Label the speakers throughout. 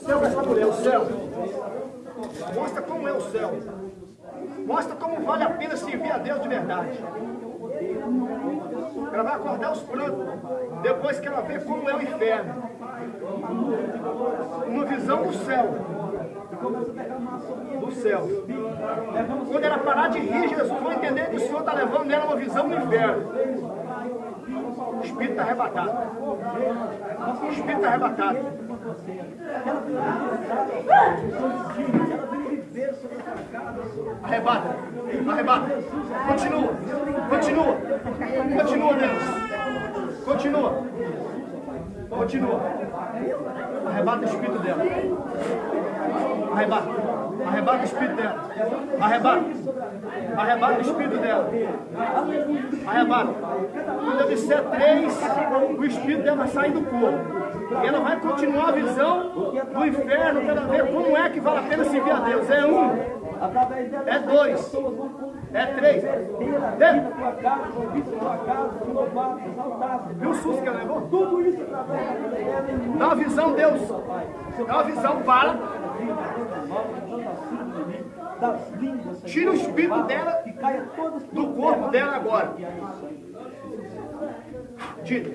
Speaker 1: céu para essa mulher, o céu. Mostra como é o céu. Mostra como vale a pena servir a Deus de verdade. Ela vai acordar os prantos depois que ela vê como é o inferno. Uma visão do céu. Do céu. Quando ela parar de rir, Jesus vai entender que o Senhor está levando nela uma visão do inferno. O Espírito está arrebatado. O Espírito está arrebatado. Arrebata, arrebata. Continua, continua, continua, Deus. Continua, continua. Arrebata o espírito dela. Arrebata, arrebata o espírito dela. Arrebata, arrebata o espírito dela. Arrebata. Quando eu disser três, o espírito dela vai sair do corpo. E ela vai continuar a visão do inferno para ver como é que vale a pena servir a Deus. É um, é dois, é três. Viu o susto que ela levou? Tudo isso Dá uma visão, Deus. Dá uma visão, para. Tira o espírito dela do corpo dela agora. Tira.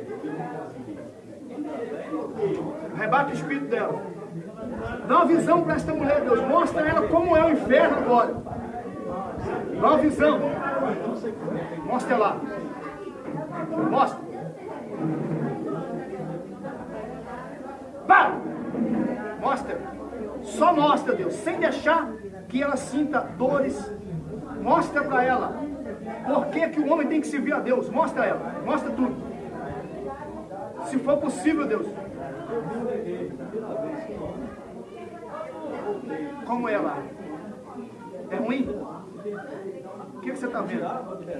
Speaker 1: Arrebata o espírito dela. Dá uma visão para esta mulher, Deus. Mostra ela como é o inferno agora. Dá uma visão. Mostra lá. Mostra. Vai! Mostra. Só mostra, Deus. Sem deixar que ela sinta dores. Mostra para ela. Por que, que o homem tem que servir a Deus? Mostra ela. Mostra tudo. Se for possível, Deus. Como lá? É ruim? O que, que você está vendo? O que, que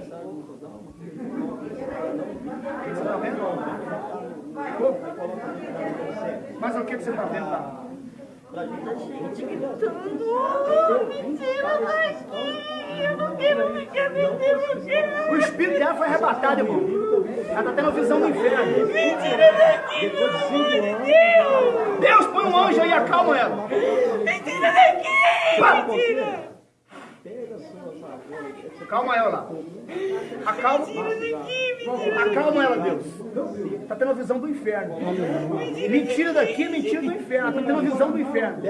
Speaker 1: você está vendo? Mas o que, que você está vendo lá?
Speaker 2: Gente gritando, oh, mentira daqui, eu não quero ficar mentira,
Speaker 1: O espírito dela foi arrebatado, irmão. Ela está tendo visão do inferno.
Speaker 2: mentira daqui, pelo amor de Deus,
Speaker 1: Deus, põe um anjo aí e acalma ela.
Speaker 2: mentira daqui, mentira.
Speaker 1: Calma ela lá. Acalma. Acalma ela, Deus. Está tendo a visão do inferno. Mentira daqui é mentira do inferno. Está tendo a visão do inferno.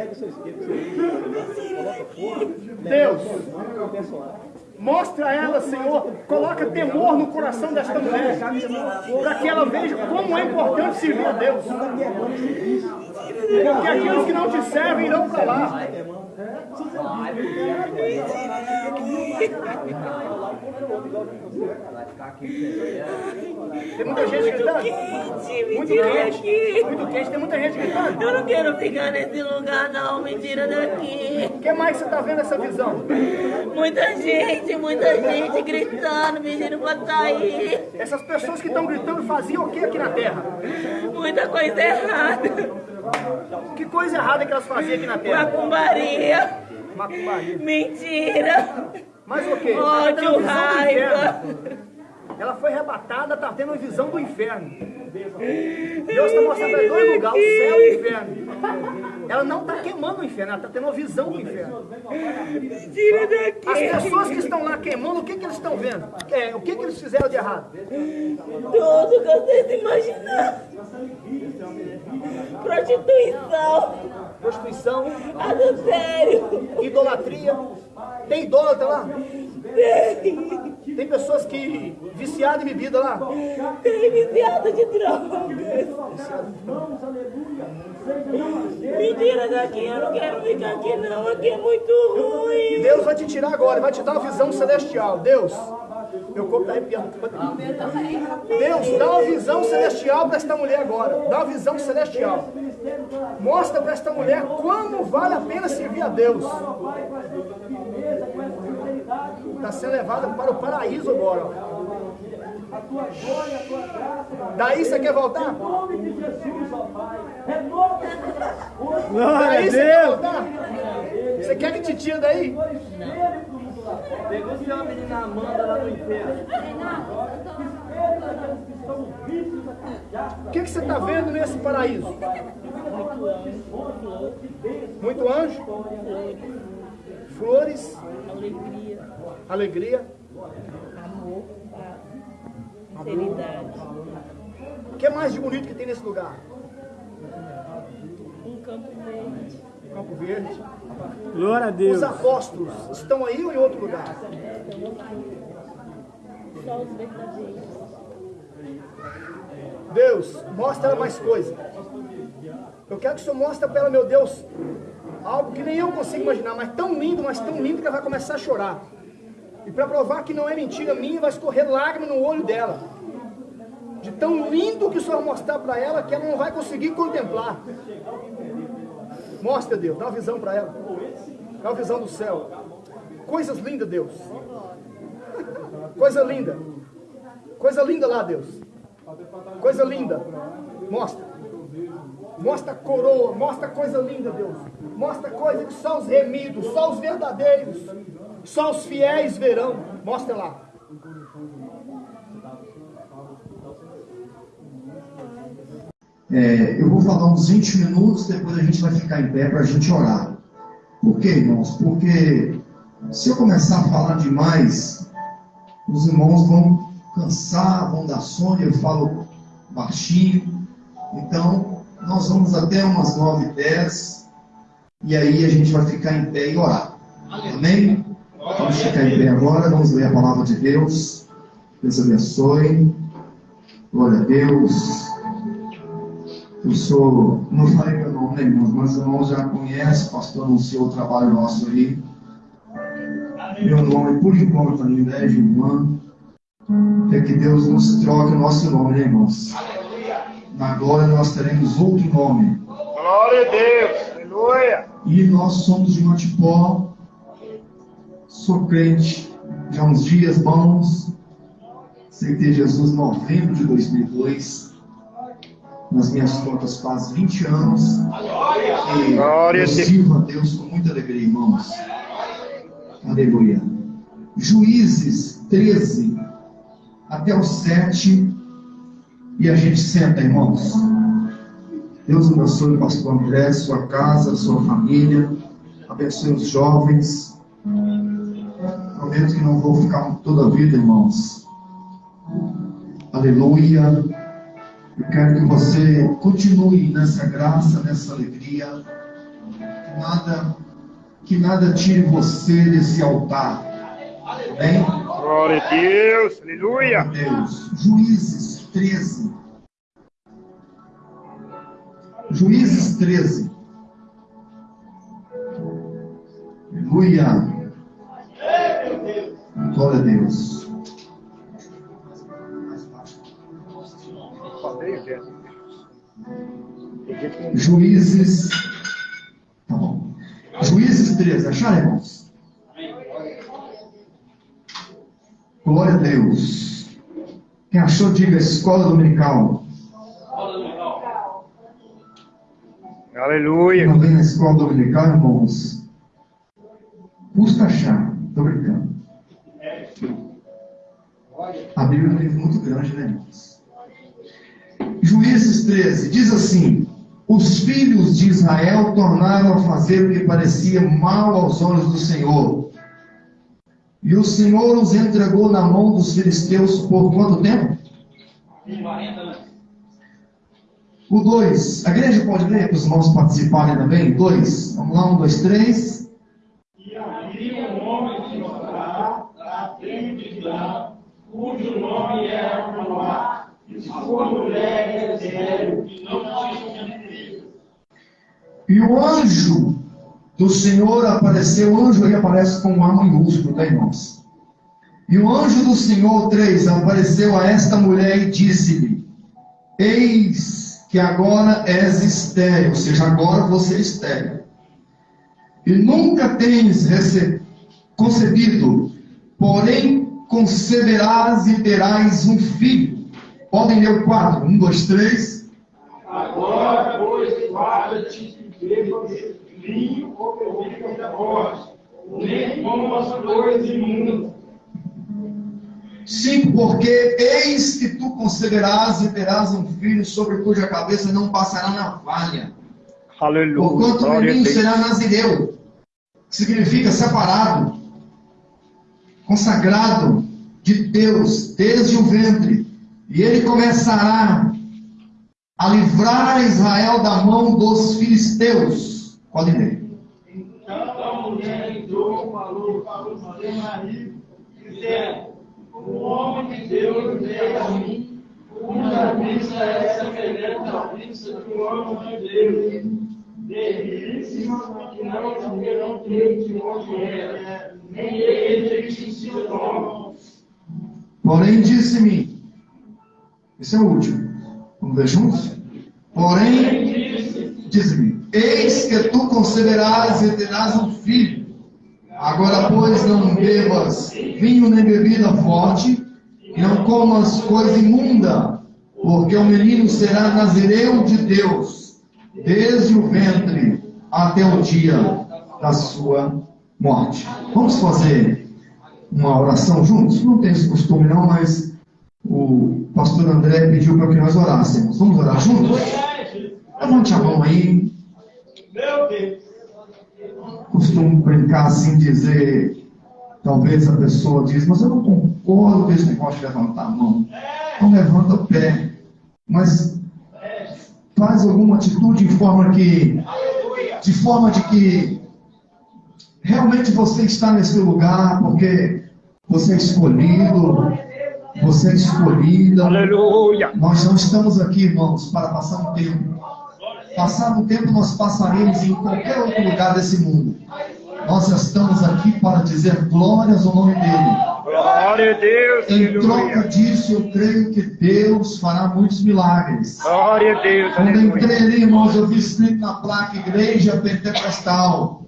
Speaker 1: Deus, mostra a ela, Senhor. Coloca temor no coração desta mulher. Para que ela veja como é importante servir a Deus. Porque aqueles que não te servem irão para lá. Tem muita gente gritando. Muito
Speaker 2: Mentira
Speaker 1: quente.
Speaker 2: daqui.
Speaker 1: Muito quente. Tem muita gente gritando.
Speaker 2: Eu não quero ficar nesse lugar não, mentira daqui.
Speaker 1: O que mais você está vendo essa visão?
Speaker 2: Muita gente, muita gente gritando, pedindo pra sair.
Speaker 1: Essas pessoas que estão gritando faziam o que aqui na Terra?
Speaker 2: Muita coisa errada.
Speaker 1: Que coisa errada que elas faziam aqui na Terra?
Speaker 2: Macumbaria. Mentira.
Speaker 1: Mas o quê? Tá
Speaker 2: Ódio, raiva.
Speaker 1: Ela foi arrebatada, está tendo uma visão do inferno. Deus está mostrando para dois lugares, o céu e o inferno. Ela não está queimando o inferno, ela está tendo uma visão do inferno.
Speaker 2: Tira
Speaker 1: As
Speaker 2: daqui.
Speaker 1: pessoas que estão lá queimando, o que, que eles estão vendo? É, o que, que eles fizeram de errado?
Speaker 2: Tudo que vocês imaginar. Prostituição,
Speaker 1: Prostituição,
Speaker 2: adultério.
Speaker 1: idolatria. Tem idólatra lá? Tem pessoas que viciadas em bebida lá?
Speaker 2: Tem viciado de drogas. Mentira daqui, eu não quero ficar aqui não. Aqui é muito ruim.
Speaker 1: Deus vai te tirar agora, vai te dar uma visão celestial. Deus, meu corpo está arrepiando. Deus, dá uma visão celestial para esta mulher agora. Dá uma visão celestial. Mostra para esta mulher como vale a pena servir a Deus. Está sendo levada para o paraíso agora. ó. Daí você quer voltar? Daí você quer voltar? Você quer que te tire daí?
Speaker 3: Pegou se uma menina Amanda lá no inferno.
Speaker 1: O que, que você está vendo nesse paraíso?
Speaker 2: Muito anjo, flor,
Speaker 1: Muito anjo, flores,
Speaker 2: alegria,
Speaker 1: alegria.
Speaker 2: amor, paz, sinceridade.
Speaker 1: O que mais de bonito que tem nesse lugar?
Speaker 2: Um campo verde,
Speaker 1: Campo Verde.
Speaker 4: Glória a Deus.
Speaker 1: Os apóstolos estão aí ou em outro lugar? Deus, mostra mais coisa. Eu quero que o Senhor mostre para ela, meu Deus, algo que nem eu consigo imaginar, mas tão lindo, mas tão lindo que ela vai começar a chorar. E para provar que não é mentira minha, vai escorrer lágrima no olho dela. De tão lindo que o Senhor vai mostrar para ela que ela não vai conseguir contemplar. Mostra, Deus, dá uma visão para ela. Dá uma visão do céu. Coisas lindas, Deus. Coisa linda. Coisa linda lá, Deus. Coisa linda. Mostra. Mostra a coroa. Mostra coisa linda, Deus. Mostra coisa que só os remidos, só os verdadeiros, só os fiéis verão. Mostra lá.
Speaker 5: É, eu vou falar uns 20 minutos, depois a gente vai ficar em pé para a gente orar. Por quê, irmãos? Porque se eu começar a falar demais, os irmãos vão cansar, vão dar sono, eu falo baixinho. Então, nós vamos até umas 9 e 10 e aí a gente vai ficar em pé e orar. Amém? Vamos ficar em pé agora, vamos ler a palavra de Deus. Deus abençoe. Glória a Deus. Eu sou, não falei meu nome, né, irmãos? Mas os irmãos já conhecem, o pastor anunciou o trabalho nosso aí. Meu nome, por enquanto, ainda é Gilman. É que Deus nos troque o nosso nome, né, irmãos? Na glória nós teremos outro nome.
Speaker 1: Glória a Deus. Aleluia.
Speaker 5: E nós somos de Matipó. Sou crente já uns dias bons. Aceitei Jesus em novembro de 2002. Nas minhas contas faz 20 anos. E
Speaker 1: Glória a
Speaker 5: eu sirvo a Deus com muita alegria, irmãos. Aleluia. Juízes 13 até o 7. E a gente senta, irmãos. Deus abençoe o pastor André, sua casa, sua família. Abençoe os jovens. Prometo que não vou ficar toda a vida, irmãos. Aleluia. Eu quero que você continue nessa graça, nessa alegria. Que nada, que nada tire você desse altar. Amém?
Speaker 1: Glória a Deus. Aleluia.
Speaker 5: Deus. Juízes 13. Juízes 13. Aleluia. Glória a Deus. Juízes. Tá bom. Juízes 13. Acharam, irmãos? Glória a Deus. Quem achou, diga escola dominical.
Speaker 1: Aleluia.
Speaker 5: Não vem na escola dominical, irmãos? Custa achar. Estou brincando. A Bíblia é um livro muito grande, né, irmãos? Juízes 13 diz assim: Os filhos de Israel tornaram a fazer o que parecia mal aos olhos do Senhor. E o Senhor os entregou na mão dos filisteus por quanto tempo? O 2. A igreja pode ler para os irmãos participarem também? 2. Vamos lá, 1, 2, 3.
Speaker 3: E havia um homem de Judá, da tribo de Dan, cujo nome era Manoá, e
Speaker 5: o anjo do Senhor apareceu, o anjo aí aparece com A minúsculo, tá, irmãos? E o anjo do Senhor, 3, apareceu a esta mulher e disse-lhe: Eis que agora és estéril, ou seja, agora você é estéril. E nunca tens concebido, porém conceberás e terás um filho. Podem ler o 4, 1, 2, 3.
Speaker 3: Agora, pois, guarda-te e beba vinho ou bebida da morte, nem comas coisas imundas.
Speaker 5: Cinco, porque eis que tu conceberás e terás um filho sobre cuja cabeça não passará navalha.
Speaker 3: Aleluia.
Speaker 5: Porquanto o menino será nazireu, que significa separado, consagrado de Deus desde o ventre, e ele começará a livrar Israel da mão dos filisteus. Pode ler.
Speaker 6: Então a mulher entrou, falou para o seu marido, dizendo: O homem de Deus veio a mim, cuja vista é semelhante à vista do homem de Deus. Terríssima, que não porque não tem que morrer, nem ele que se torna.
Speaker 5: Porém, disse-me. Esse é o último. Vamos ver juntos? Porém, disse-me: Eis que tu conceberás e terás um filho. Agora, pois, não bebas vinho nem bebida forte, e não comas coisa imunda, porque o menino será nazireu de Deus, desde o ventre até o dia da sua morte. Vamos fazer uma oração juntos? Não tem esse costume, não, mas o pastor André pediu para que nós orássemos. Vamos orar juntos? Levante a mão aí.
Speaker 6: Meu Deus!
Speaker 5: Costumo brincar assim, dizer. Talvez a pessoa diz, mas eu não concordo com esse negócio de levantar a mão. Então levanta o pé. Mas faz alguma atitude em forma que. De forma de que realmente você está nesse lugar porque você é escolhido, você é escolhida.
Speaker 3: Aleluia.
Speaker 5: Nós não estamos aqui, irmãos, para passar um tempo. Passar um tempo nós passaremos em qualquer outro lugar desse mundo. Nós estamos aqui para dizer glórias ao nome dele.
Speaker 3: Glória a Deus.
Speaker 5: Em troca disso, eu creio que Deus fará muitos milagres.
Speaker 3: Glória a Deus.
Speaker 5: Quando entrei ali, irmãos, eu vi escrito na placa Igreja Pentecostal.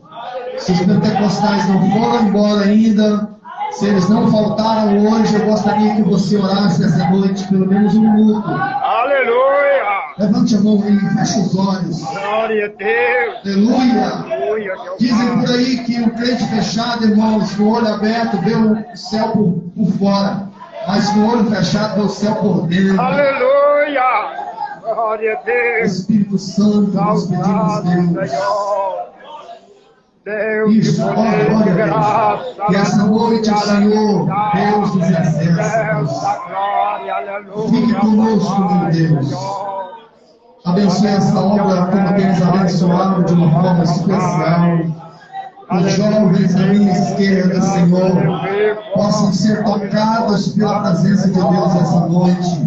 Speaker 5: Se os pentecostais não foram embora ainda, se eles não faltaram hoje, eu gostaria que você orasse essa noite, pelo menos um minuto.
Speaker 3: Aleluia.
Speaker 5: Levante a mão aí, feche os olhos.
Speaker 3: Glória a Deus.
Speaker 5: Aleluia.
Speaker 3: Aleluia.
Speaker 5: Dizem por aí que o crente fechado, irmãos, com o olho aberto, vê o céu por, por fora. Mas com o olho fechado, vê o céu por dentro.
Speaker 3: Aleluia. Glória a Deus.
Speaker 5: Espírito Santo, nós pedimos, Deus.
Speaker 3: Senhor. Deus de
Speaker 5: Isso, ó, glória a
Speaker 3: graça.
Speaker 5: Deus. Que essa noite, Senhor, Deus dos exércitos,
Speaker 3: da.
Speaker 5: Fique conosco, meu Deus. Abençoe essa obra como tens abençoado de uma forma especial. Os jovens à minha esquerda, Senhor, possam ser tocados pela presença de Deus essa noite.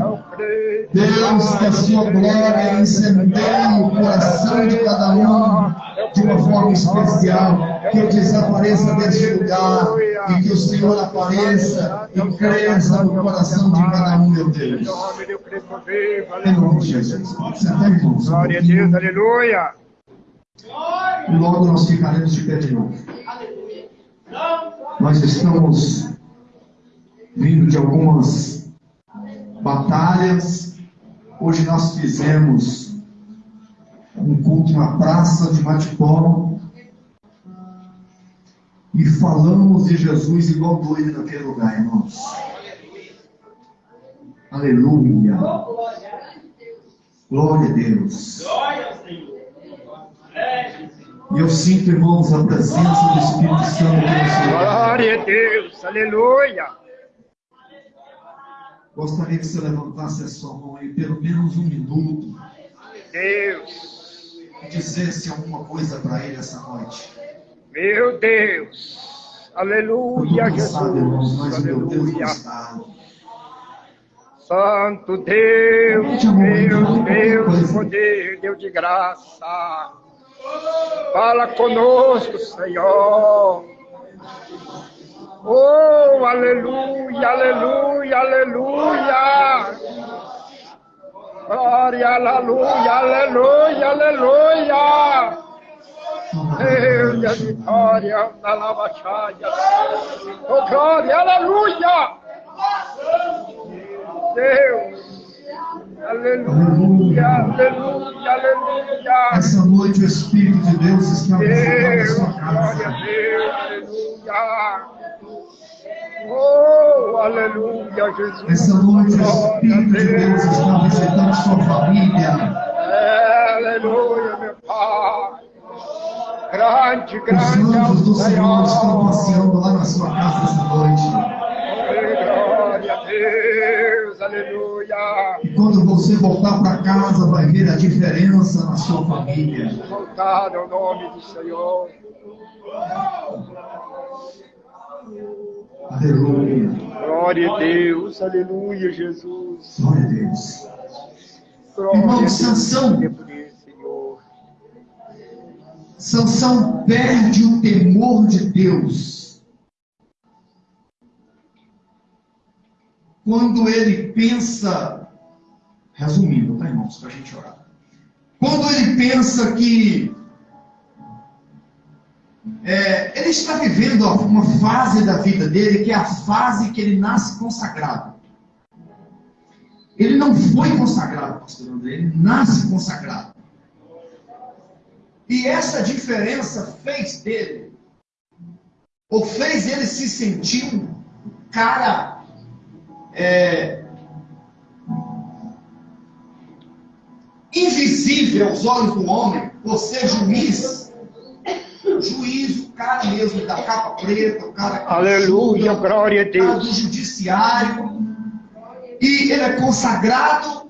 Speaker 5: Deus, que a sua glória incendeie o coração de cada um de uma forma especial. Que eu desapareça deste lugar e que o Senhor apareça e cresça no coração de cada um, meu Deus. Em nome de. Jesus. Senta aí, irmãos.
Speaker 3: Glória a Deus, aleluia.
Speaker 5: E logo nós ficaremos de pé de novo. Nós estamos vindo de algumas batalhas. Hoje nós fizemos um culto na praça de Matipó e falamos de Jesus igual doido naquele lugar, irmãos. Aleluia. Glória a Deus. E eu sinto, irmãos, a presença do Espírito Santo.
Speaker 3: Glória a Deus, aleluia.
Speaker 5: Gostaria que você levantasse a sua mão aí pelo menos um minuto
Speaker 3: Deus,
Speaker 5: dissesse alguma coisa para ele essa noite.
Speaker 3: meu Deus.
Speaker 5: Eu
Speaker 3: Aleluia,
Speaker 5: estou cansado, irmãos,
Speaker 3: Jesus.
Speaker 5: mas o meu Deus
Speaker 3: Aleluia.
Speaker 5: está.
Speaker 3: Santo Deus, Deus, Deus de poder, Deus de graça. Fala conosco, Senhor. Oh, aleluia, aleluia, aleluia. Glória, aleluia, aleluia, aleluia. Deus de vitória, da lavachaia. Oh, glória, aleluia. Deus. Aleluia, aleluia, aleluia.
Speaker 5: Essa noite o Espírito de Deus está a
Speaker 3: Deus, glória a
Speaker 5: casa.
Speaker 3: Deus, aleluia. Oh, aleluia, Jesus.
Speaker 5: Essa noite o Espírito de Deus está visitando sua família.
Speaker 3: Aleluia, meu Pai. Grande,
Speaker 5: Os
Speaker 3: grande é
Speaker 5: anjos do Senhor estão passeando lá na sua casa essa noite.
Speaker 3: Glória a Deus, aleluia.
Speaker 5: E quando você voltar para casa, vai ver a diferença na sua família.
Speaker 3: Exaltado é o nome do Senhor.
Speaker 5: Aleluia.
Speaker 3: Glória a Deus, aleluia, Jesus.
Speaker 5: Glória a Deus.
Speaker 3: Glória
Speaker 5: Irmão. Sansão. Sansão perde o temor de Deus. Quando ele pensa, resumindo, tá irmãos, para a gente orar. Quando ele pensa que é, ele está vivendo uma fase da vida dele que é a fase que ele nasce consagrado. Ele não foi consagrado, pastor André, ele nasce consagrado. E essa diferença fez dele, ou fez ele se sentir um cara é, invisível aos olhos do homem, por ser juiz. Juiz, o cara mesmo da capa preta, o cara que
Speaker 3: Aleluia,
Speaker 5: julga,
Speaker 3: glória a
Speaker 5: o cara do
Speaker 3: Deus.
Speaker 5: judiciário. E ele é consagrado,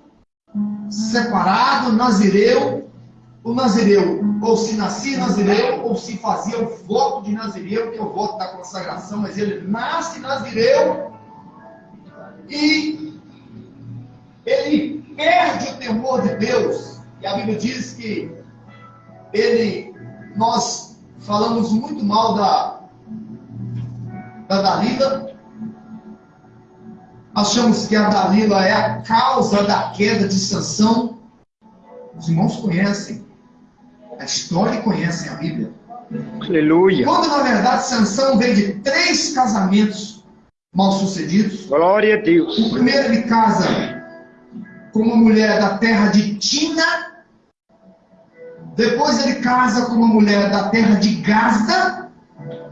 Speaker 5: separado, nazireu. O nazireu, ou se nascia nazireu, ou se fazia o voto de nazireu, que é o voto da consagração, mas ele nasce nazireu e ele perde o temor de Deus. E a Bíblia diz que ele, nós falamos muito mal da, da Dalila, achamos que a Dalila é a causa da queda de Sansão. Os irmãos conhecem a história e conhecem a Bíblia.
Speaker 3: Aleluia.
Speaker 5: Quando na verdade Sansão veio de três casamentos mal sucedidos.
Speaker 3: Glória a Deus.
Speaker 5: O primeiro ele casa com uma mulher da terra de Tina. Depois ele casa com uma mulher da terra de Gaza.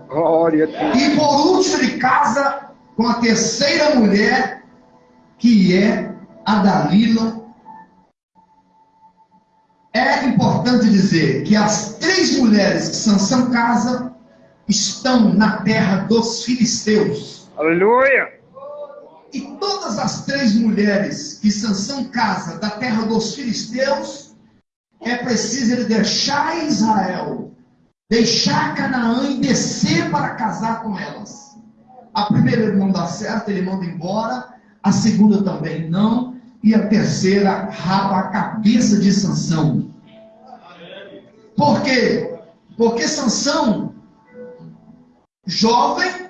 Speaker 3: Glória a Deus.
Speaker 5: E por último ele casa com a terceira mulher, que é a Dalila. É importante dizer que as três mulheres que Sansão casa estão na terra dos filisteus.
Speaker 3: Aleluia.
Speaker 5: E todas as três mulheres que Sansão casa da terra dos filisteus, é preciso ele deixar Israel, deixar Canaã e descer para casar com elas. A primeira ele não dá certo, ele manda embora, a segunda também não, e a terceira rapa a cabeça de Sansão. Por quê? Porque Sansão, jovem,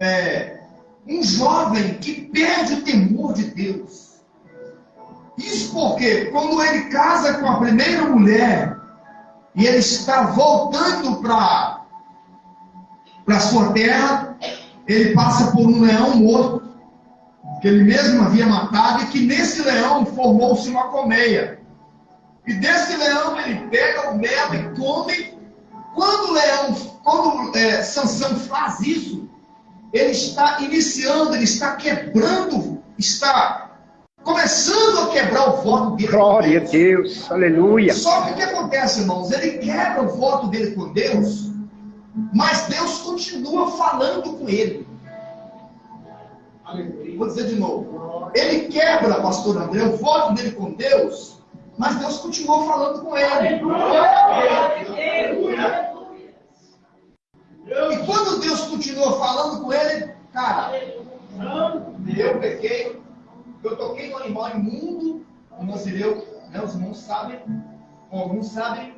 Speaker 5: é, um jovem que perde o temor de Deus. Isso porque quando ele casa com a primeira mulher e ele está voltando para para sua terra, ele passa por um leão morto que ele mesmo havia matado e que nesse leão formou-se uma colmeia. E desse leão ele pega o mel e come. Quando o leão, quando é, Sansão faz isso, ele está iniciando, ele está quebrando, está começando a quebrar o voto dele.
Speaker 3: Glória a Deus. Aleluia.
Speaker 5: Só que o que acontece, irmãos? Ele quebra o voto dele com Deus, mas Deus continua falando com ele. Vou dizer de novo. Ele quebra, pastor André, o voto dele com Deus, mas Deus continua falando com ele. E quando Deus continua falando com ele, cara, eu pequei, eu toquei no animal imundo, o nazireu, né, os irmãos sabem, alguns sabem,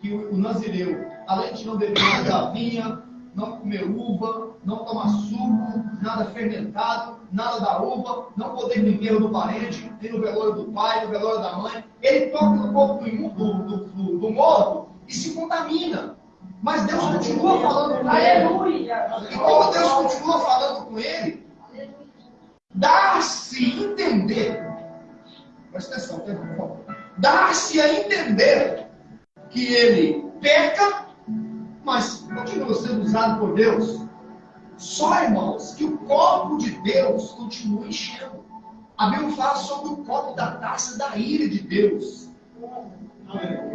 Speaker 5: que o, o nazireu, além de não beber nada vinha, não comer uva, não tomar suco, nada fermentado, nada da uva, não poder ir no parente, nem no velório do pai, no velório da mãe, ele toca no corpo do, imu- do, do, do, do morto e se contamina. Mas Deus continua falando com ele. E como Deus continua falando com ele, dá-se entender, presta atenção, por favor, dá-se a entender que ele peca, mas continua sendo usado por Deus. Só, irmãos, que o copo de Deus continua enchendo. A Bíblia fala sobre o copo da taça da ira de Deus.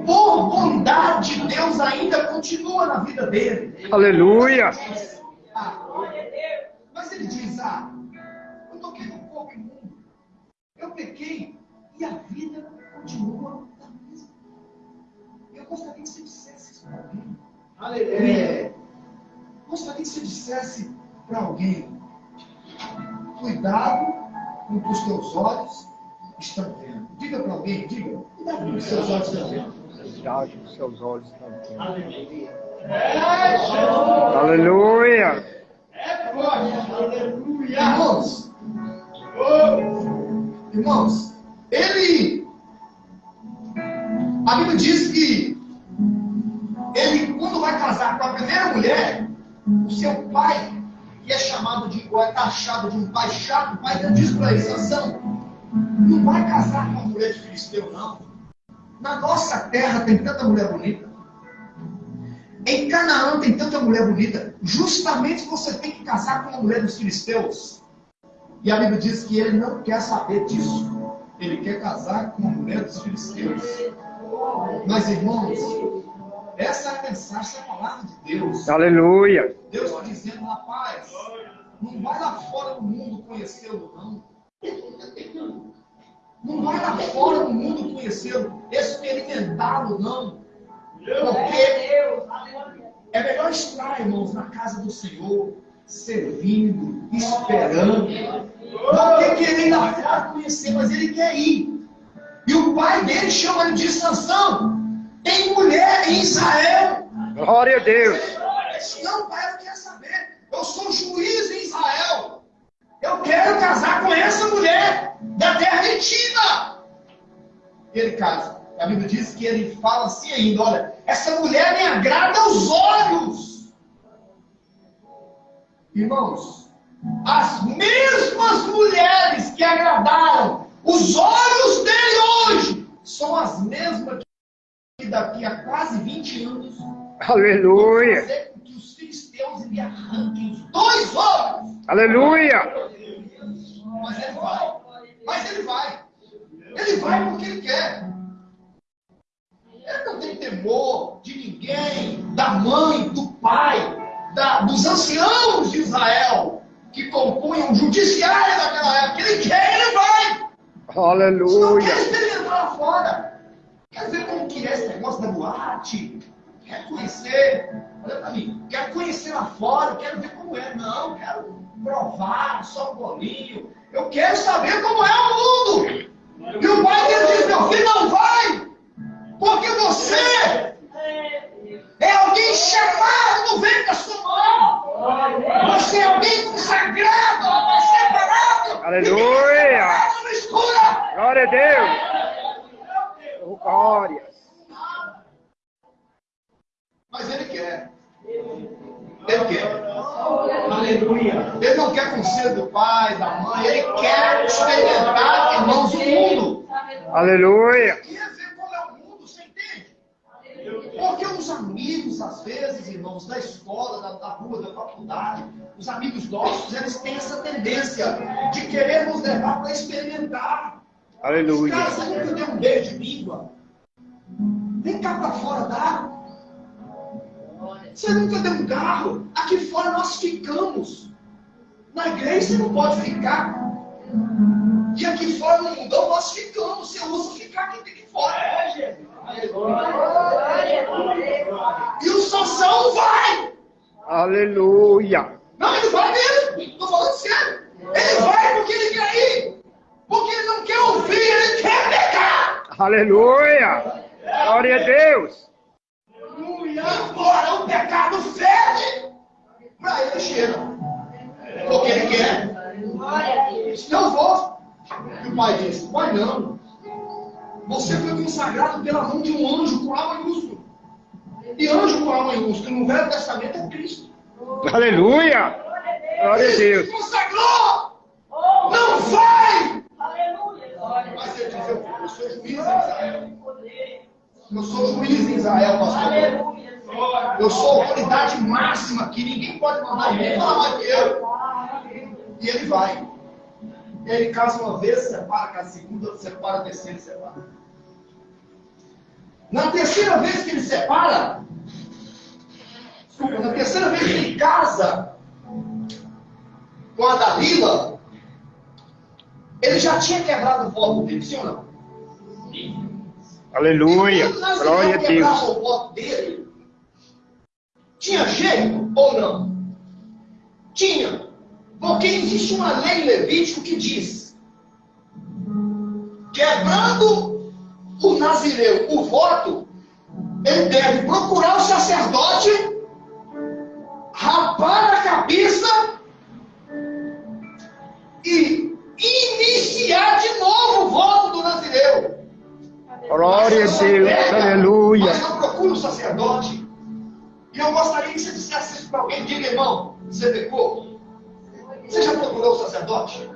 Speaker 5: Por bondade, Deus ainda continua na vida dele.
Speaker 3: Aleluia.
Speaker 5: Ah, mas ele diz: Ah, eu pequei e a vida continua da mesma. Eu gostaria que você dissesse isso para alguém. É, gostaria que você dissesse para alguém: Cuidado com o que os teus olhos estão vendo. Diga para alguém, diga, cuidado com o que os seus olhos estão vendo.
Speaker 3: Cuidado com seus olhos também.
Speaker 7: Aleluia.
Speaker 3: Aleluia.
Speaker 7: É forte. Aleluia.
Speaker 5: Irmãos,
Speaker 7: Oh,
Speaker 5: irmãos, ele. A Bíblia diz que ele, quando vai casar com a primeira mulher, o seu pai, que é chamado de, ou é taxado de um pai chato, o pai ele, Sansão, não vai casar com uma mulher de filisteu, não. Na nossa terra tem tanta mulher bonita. Em Canaã tem tanta mulher bonita. Justamente você tem que casar com uma mulher dos filisteus. E a Bíblia diz que ele não quer saber disso. Ele quer casar com uma mulher dos filisteus. Mas, irmãos, essa é a mensagem, essa é a palavra de Deus.
Speaker 3: Aleluia.
Speaker 5: Deus está dizendo, rapaz, não vai lá fora do mundo conhecê-lo, não. Não vai lá fora do mundo conhecê-lo, experimentá-lo, não. Porque é melhor estar, irmãos, na casa do Senhor, servindo, esperando, do que querer ir lá fora conhecer, mas ele quer ir. E o pai dele chama ele de Sansão. Tem mulher em Israel.
Speaker 3: Glória a Deus.
Speaker 5: Não, pai, eu não quero saber. Eu sou juiz em Israel. Eu quero casar com essa mulher da terra antiga. E ele casa. A Bíblia diz que ele fala assim ainda: olha, essa mulher me agrada aos olhos. Irmãos, as mesmas mulheres que agradaram os olhos dele hoje são as mesmas que daqui a quase 20 anos
Speaker 3: Aleluia.
Speaker 5: fazer com que os filisteus lhe arranquem os dois olhos.
Speaker 3: Aleluia.
Speaker 5: Mas ele vai. Mas ele vai. Ele vai porque ele quer. Ele não tem temor de ninguém, da mãe, do pai, da- dos anciãos de Israel, que compunham o judiciário daquela época. Ele quer, ele vai. Não quer
Speaker 3: Aleluia.
Speaker 5: experimentar lá fora. Quer ver como que é esse negócio da boate? Quer conhecer? Olha pra mim. Quer conhecer lá fora? Quero ver como é. Não, quero provar só um bolinho. Eu quero saber como é o mundo. E o pai dele diz, meu filho, não vai. Porque você é alguém chamado no ventre da sua mãe. Você é alguém consagrado, separado.
Speaker 3: Aleluia.
Speaker 5: Separado.
Speaker 3: Glória a Deus. Glória.
Speaker 5: Mas ele quer. Ele quer.
Speaker 7: Aleluia.
Speaker 5: Ele não quer conselho do pai, da mãe. Ele quer experimentar, irmãos, o mundo.
Speaker 3: Aleluia.
Speaker 5: Quer ver como é o mundo, você entende? Porque os amigos, às vezes, irmãos, da escola, da, da rua, da faculdade, os amigos nossos, eles têm essa tendência de querer nos levar para experimentar.
Speaker 3: Aleluia.
Speaker 5: Cara, você nunca deu um beijo de língua? Vem cá para fora, dá. Você nunca deu um carro? Aqui fora nós ficamos. Na igreja você não pode ficar. E aqui fora no mundão nós ficamos. Você usa ficar aqui, aqui fora. E o Sansão vai.
Speaker 3: Aleluia.
Speaker 5: Não, ele vai mesmo. Estou falando sério. Ele vai porque ele quer ir. Porque ele não quer ouvir, ele quer pegar.
Speaker 3: Aleluia. Glória a Deus.
Speaker 5: Embora o pecado fede, para ele cheira. Porque ele quer. Eu vou. E o pai diz: Pai, não. Você foi consagrado pela mão de um anjo com A maiúsculo. E anjo com A maiúsculo no Velho Testamento é Cristo.
Speaker 3: Aleluia. Glória a Deus.
Speaker 5: Consagrou. Não vai. Mas ele diz: Eu, eu sou juiz em Israel. Eu sou juiz em Israel, pastor. Eu sou autoridade máxima aqui, ninguém pode mandar ninguém falar mais que eu. E ele vai. Ele casa uma vez, separa, casa segunda, separa, terceira, separa. Na terceira vez que ele separa, desculpa, na terceira vez que ele casa com a Dalila, ele já tinha quebrado o voto dele, sim ou não?
Speaker 3: Aleluia. Glória a Deus.
Speaker 5: o voto dele, tinha jeito ou não? Tinha. Porque existe uma lei levítico que diz: quebrando o nazireu o voto, ele deve procurar o sacerdote, rapar a cabeça e iniciar de novo o voto do nazireu.
Speaker 3: Glória a Deus. Aleluia.
Speaker 5: Mas eu procuro o sacerdote. E eu gostaria que você dissesse isso para alguém. Diga, irmão, você pecou? Você já procurou o sacerdote?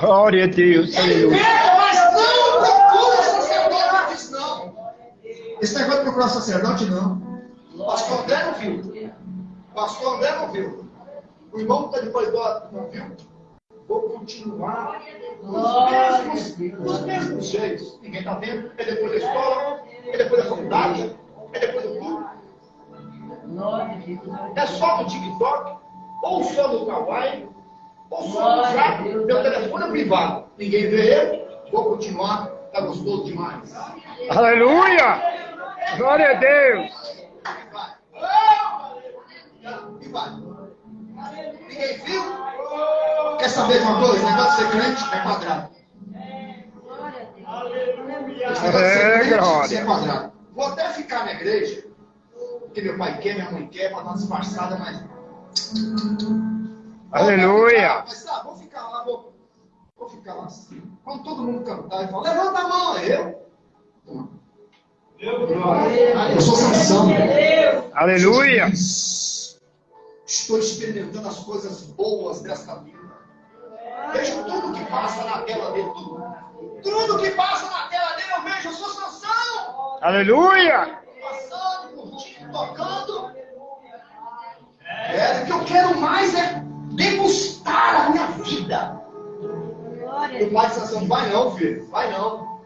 Speaker 3: Glória a Deus. Aleluia.
Speaker 5: pega, mas não procura o sacerdote. Ele diz não. Esse negócio de procurar o sacerdote, não. O pastor André não viu. O pastor André não viu. O irmão que está de corredor não viu. Vou continuar nos mesmos, nos mesmos jeitos. Ninguém está vendo. É depois da escola, é depois da faculdade, é depois do clube. É só no TikTok, ou só no Kawaii, ou só no Zap. Meu telefone é privado. Ninguém vê ele. Vou continuar. Está gostoso demais.
Speaker 3: Aleluia. Glória a Deus.
Speaker 5: E vai. Ninguém viu? Quer saber de uma coisa? Esse negócio de ser crente é quadrado.
Speaker 3: É, glória.
Speaker 5: é quadrado. Vou até ficar na igreja, porque meu pai quer, minha mãe quer, para dar disfarçada, mas.
Speaker 3: Aleluia.
Speaker 5: Mas tá, vou ficar lá, vou, vou ficar lá assim. Quando todo mundo cantar e falar, levanta a mão, é eu. Eu sou Sansão.
Speaker 3: Aleluia.
Speaker 5: Estou experimentando as coisas boas desta vida. Vejo tudo que passa na tela dele. Tudo, tudo que passa na tela dele eu vejo. Eu sou Sansão.
Speaker 3: Aleluia.
Speaker 5: Quero mais é degustar a minha vida. O pai de Sansão, vai não, filho. Vai não.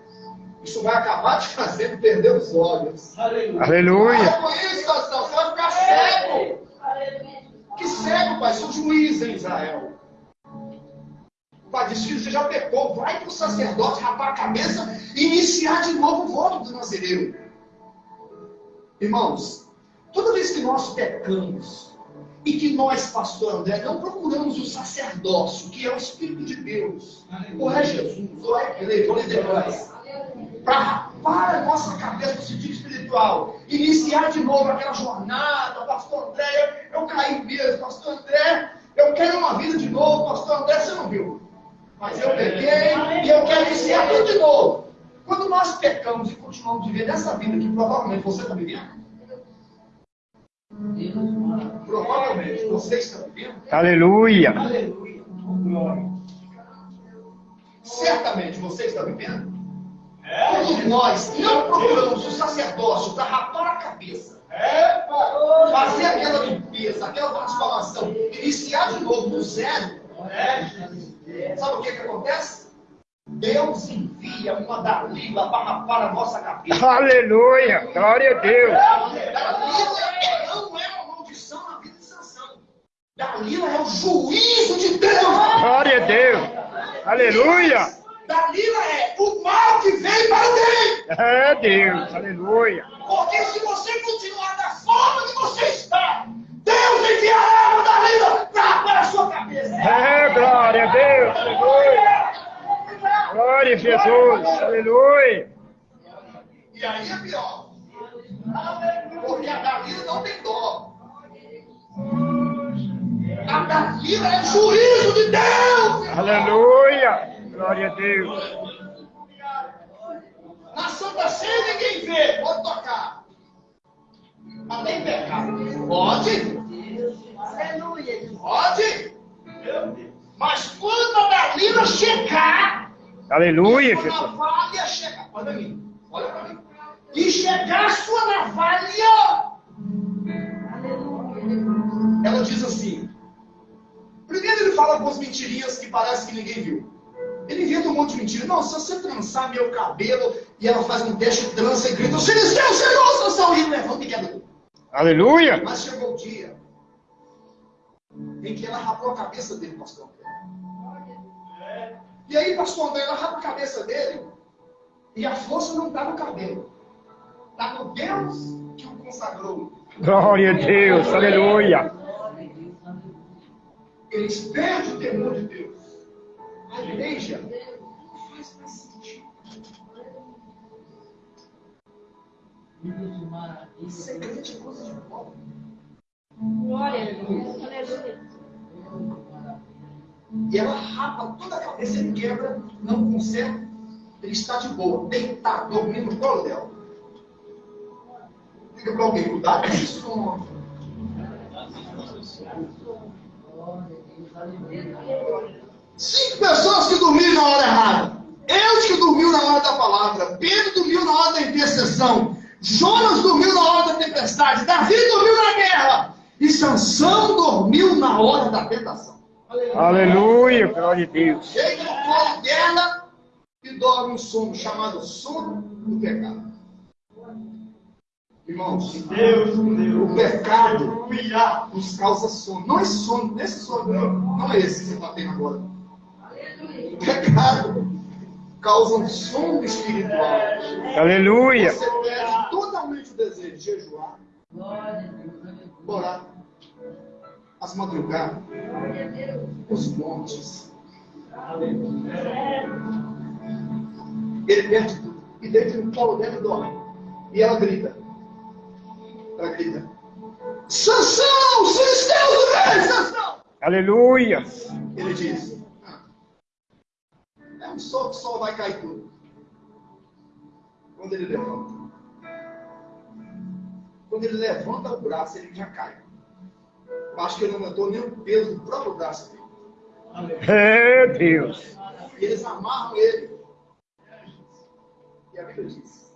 Speaker 5: Isso vai acabar te fazendo perder os olhos.
Speaker 3: Aleluia.
Speaker 5: Para com isso, Sansão. Você vai ficar cego. Que cego, pai, sou juiz em Israel. O pai disse, filho, você já pecou, vai para o sacerdote rapar a cabeça e iniciar de novo o voto do nazireu. Irmãos, toda vez que nós pecamos e que nós, pastor André, não procuramos o sacerdócio, que é o Espírito de Deus, ou é Jesus, ou é igreja, ou é Deus, para rapar a nossa cabeça no sentido espiritual, iniciar de novo aquela jornada, pastor André, eu caí mesmo, pastor André, eu quero uma vida de novo, pastor André, você não viu. Mas eu peguei e eu quero iniciar tudo de novo. Quando nós pecamos e continuamos vivendo essa vida que provavelmente você está vivendo, provavelmente você está vivendo,
Speaker 3: Aleluia.
Speaker 5: aleluia, certamente você está vivendo, quando nós não procuramos o sacerdócio para rapar a cabeça, fazer aquela limpeza, aquela transformação, iniciar de novo do zero, sabe o que, que acontece? Deus envia uma Dalila para rapar a nossa cabeça.
Speaker 3: Aleluia. Glória a Deus.
Speaker 5: Dalila não é uma maldição na vida de Sansão. Dalila é o juízo de Deus.
Speaker 3: Glória a Deus. Aleluia.
Speaker 5: Dalila é o mal que vem para o bem.
Speaker 3: É Deus. Aleluia.
Speaker 5: Porque se você continuar da forma que você está, Deus enviará uma Dalila para a sua cabeça.
Speaker 3: É glória a Deus. Aleluia. Glória a Jesus. Aleluia.
Speaker 5: E aí é pior. Porque a Dalila não tem dó. A Dalila é juízo de Deus.
Speaker 3: Aleluia. Glória a Deus.
Speaker 5: Na Santa Ceia ninguém vê. Pode tocar. Mas tem pecado. Pode? Pode? Mas quando a Dalila chegar,
Speaker 3: Aleluia, Jesus.
Speaker 5: olha pra mim, olha pra mim. E chegar a sua navalha, ela diz assim. Primeiro ele fala algumas mentirinhas que parece que ninguém viu. Ele inventa um monte de mentira. Não, se você trançar meu cabelo e ela faz um teste, trança e grita, filisteus, Senhor, e ele levanta e quebra tudo.
Speaker 3: Aleluia.
Speaker 5: Mas chegou o dia em que ela rapou a cabeça dele, pastor. E aí, pastor André, ela rapa a cabeça dele e a força não está no cabelo. Está no Deus que o consagrou.
Speaker 3: Glória a Deus. Aleluia.
Speaker 5: Eles perdem o temor de Deus. A igreja não faz mais sentido. Ser crente é coisa de pobre.
Speaker 8: Glória a Deus. Aleluia.
Speaker 5: E ela rapa toda a cabeça, ele quebra, não consegue. Ele está de boa, deitado, dormindo no colo dela. Diga para alguém, cuidado com isso. Cinco pessoas que dormiram na hora errada. Eus que dormiu na hora da palavra. Pedro dormiu na hora da intercessão. Jonas dormiu na hora da tempestade. Davi dormiu na guerra. E Sansão dormiu na hora da tentação.
Speaker 3: Aleluia. Glória a Deus.
Speaker 5: Chega no colo dela e dorme um sono chamado sono do pecado. Irmãos,
Speaker 9: Deus, Deus.
Speaker 5: o pecado nos causa sono. Não esse sono, esse sono não, não é esse que você está tendo agora. O pecado causa um sono espiritual.
Speaker 3: Aleluia.
Speaker 5: Você perde totalmente o desejo de jejuar, orar, as madrugadas, os montes. Ele perde tudo. E deita no colo dela dorme. E ela grita. Ela grita. Sansão! Filisteus do rei! Sansão!
Speaker 3: Aleluia.
Speaker 5: Ele diz. "Ah, É um sol que o sol vai cair tudo. Quando ele levanta. Quando ele levanta o braço, ele já cai. Acho que ele não aumentou nem o peso do próprio braço dele.
Speaker 3: É Deus.
Speaker 5: E eles amarram ele. E a Bíblia diz.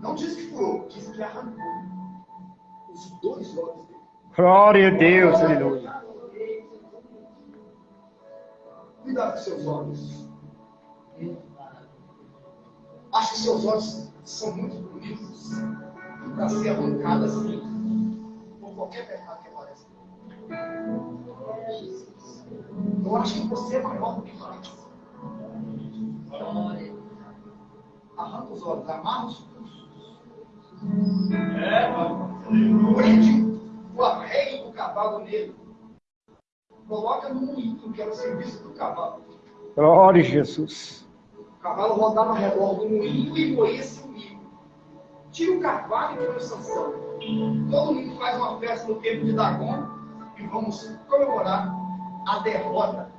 Speaker 5: Não diz que furou, diz que arrancou os dois olhos dele.
Speaker 3: Glória a Deus. Aleluia.
Speaker 5: Cuidado com seus olhos. Acho que seus olhos são muito bonitos para ser arrancados assim por qualquer pecado. Eu acho que você é maior do que parece. Arranca os olhos, amarra os pulsos. Prende o arreio do cavalo nele. Coloca no moinho, que era o serviço do cavalo.
Speaker 3: Glória a Jesus.
Speaker 5: O cavalo rodava ao redor do moinho e moía-se o milho. Tira o cavalo e põe o Sansão. Todo mundo faz uma festa no tempo de Dagon e vamos comemorar a derrota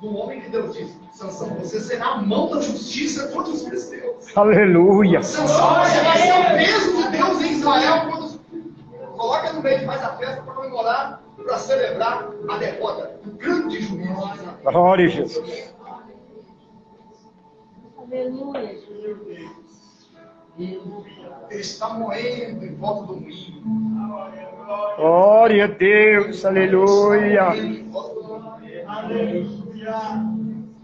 Speaker 5: do homem que Deus disse: Sansão, você será a mão da justiça contra os filisteus.
Speaker 3: Aleluia.
Speaker 5: Sansão, você vai ser o peso de Deus em Israel contra os Coloca no meio e faz a festa para comemorar, para celebrar a derrota do grande juízo de Israel.
Speaker 3: Glória a Jesus.
Speaker 8: Aleluia.
Speaker 5: Ele está moendo em volta do moinho.
Speaker 3: Glória a Deus. Aleluia.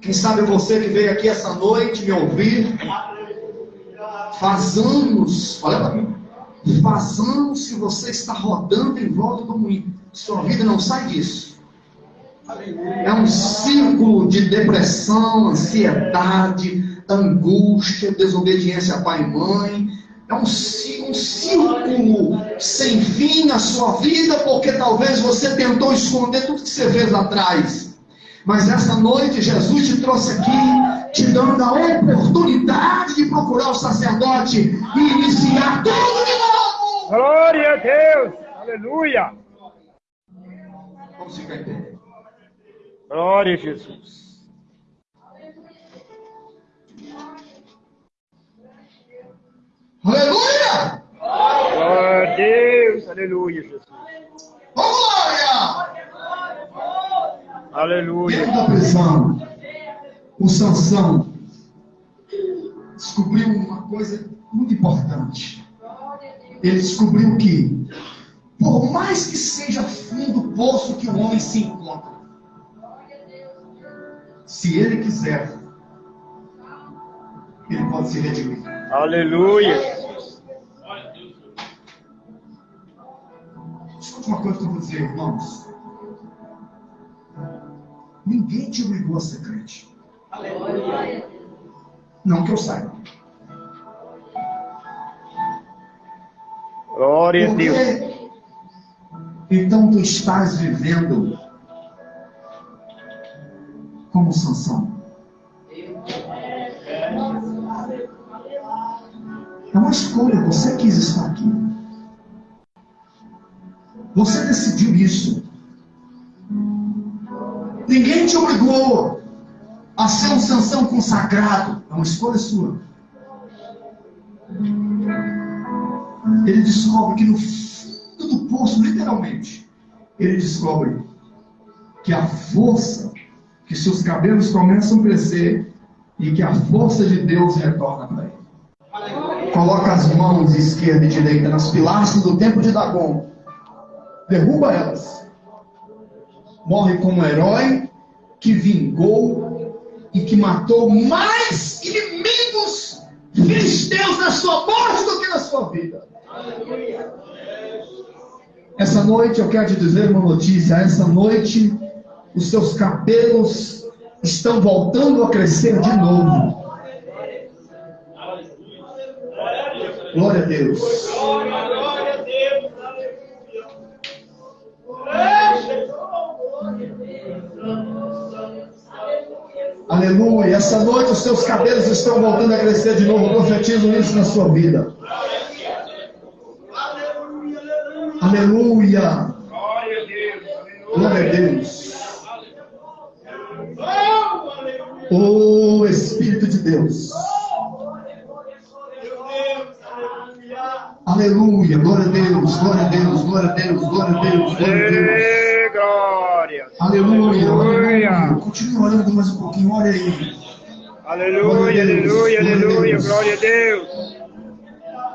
Speaker 5: Quem sabe você que veio aqui essa noite me ouvir, faz anos, olha para mim, faz anos que você está rodando em volta do moinho. Sua vida não sai disso. É um círculo de depressão, ansiedade, angústia, desobediência a pai e mãe. É um, um círculo sem fim na sua vida, porque talvez você tentou esconder tudo que você fez lá atrás. Mas essa noite Jesus te trouxe aqui, te dando a oportunidade de procurar o sacerdote e iniciar tudo de novo.
Speaker 3: Glória a Deus. Aleluia.
Speaker 5: Vamos ficar em pé.
Speaker 3: Glória a Jesus.
Speaker 5: Aleluia!
Speaker 3: Glória a Deus. Aleluia, Jesus.
Speaker 5: Vamos glória!
Speaker 3: Aleluia.
Speaker 10: Dentro da prisão, o Sansão descobriu uma coisa
Speaker 5: muito importante. Ele descobriu que, por mais que seja fundo o poço que o homem se encontra, se ele quiser, ele pode se redimir.
Speaker 3: Aleluia.
Speaker 5: Uma coisa que eu vou dizer, irmãos. Ninguém te obrigou a ser crente. Não que eu saiba.
Speaker 3: Glória a Deus.
Speaker 5: então tu estás vivendo como Sansão? É uma escolha, você quis estar aqui. Você decidiu isso. Ninguém te obrigou a ser um Sansão consagrado. É uma escolha sua. Ele descobre que no fundo do poço, literalmente, ele descobre que a força, que seus cabelos começam a crescer e que a força de Deus retorna para ele. Coloca as mãos esquerda e direita nas pilastras do templo de Dagon. Derruba elas. Morre como herói que vingou e que matou mais inimigos filisteus na sua morte do que na sua vida. Essa noite eu quero te dizer uma notícia. Essa noite os seus cabelos estão voltando a crescer de novo. Glória a Deus. Aleluia. Essa noite os seus cabelos estão voltando a crescer de novo. Profetizo isso na sua vida. Aleluia.
Speaker 3: Glória a Deus.
Speaker 5: Deus. Oh Espírito de Deus. Aleluia. Glória a Deus. Glória a Deus. Glória a Deus. Glória a Deus. Glória a Deus.
Speaker 3: Ê, glória.
Speaker 5: Aleluia. Aleluia.
Speaker 3: Aleluia.
Speaker 5: Continue orando mais um pouquinho. Olha aí.
Speaker 3: Aleluia, aleluia, aleluia. Glória a Deus.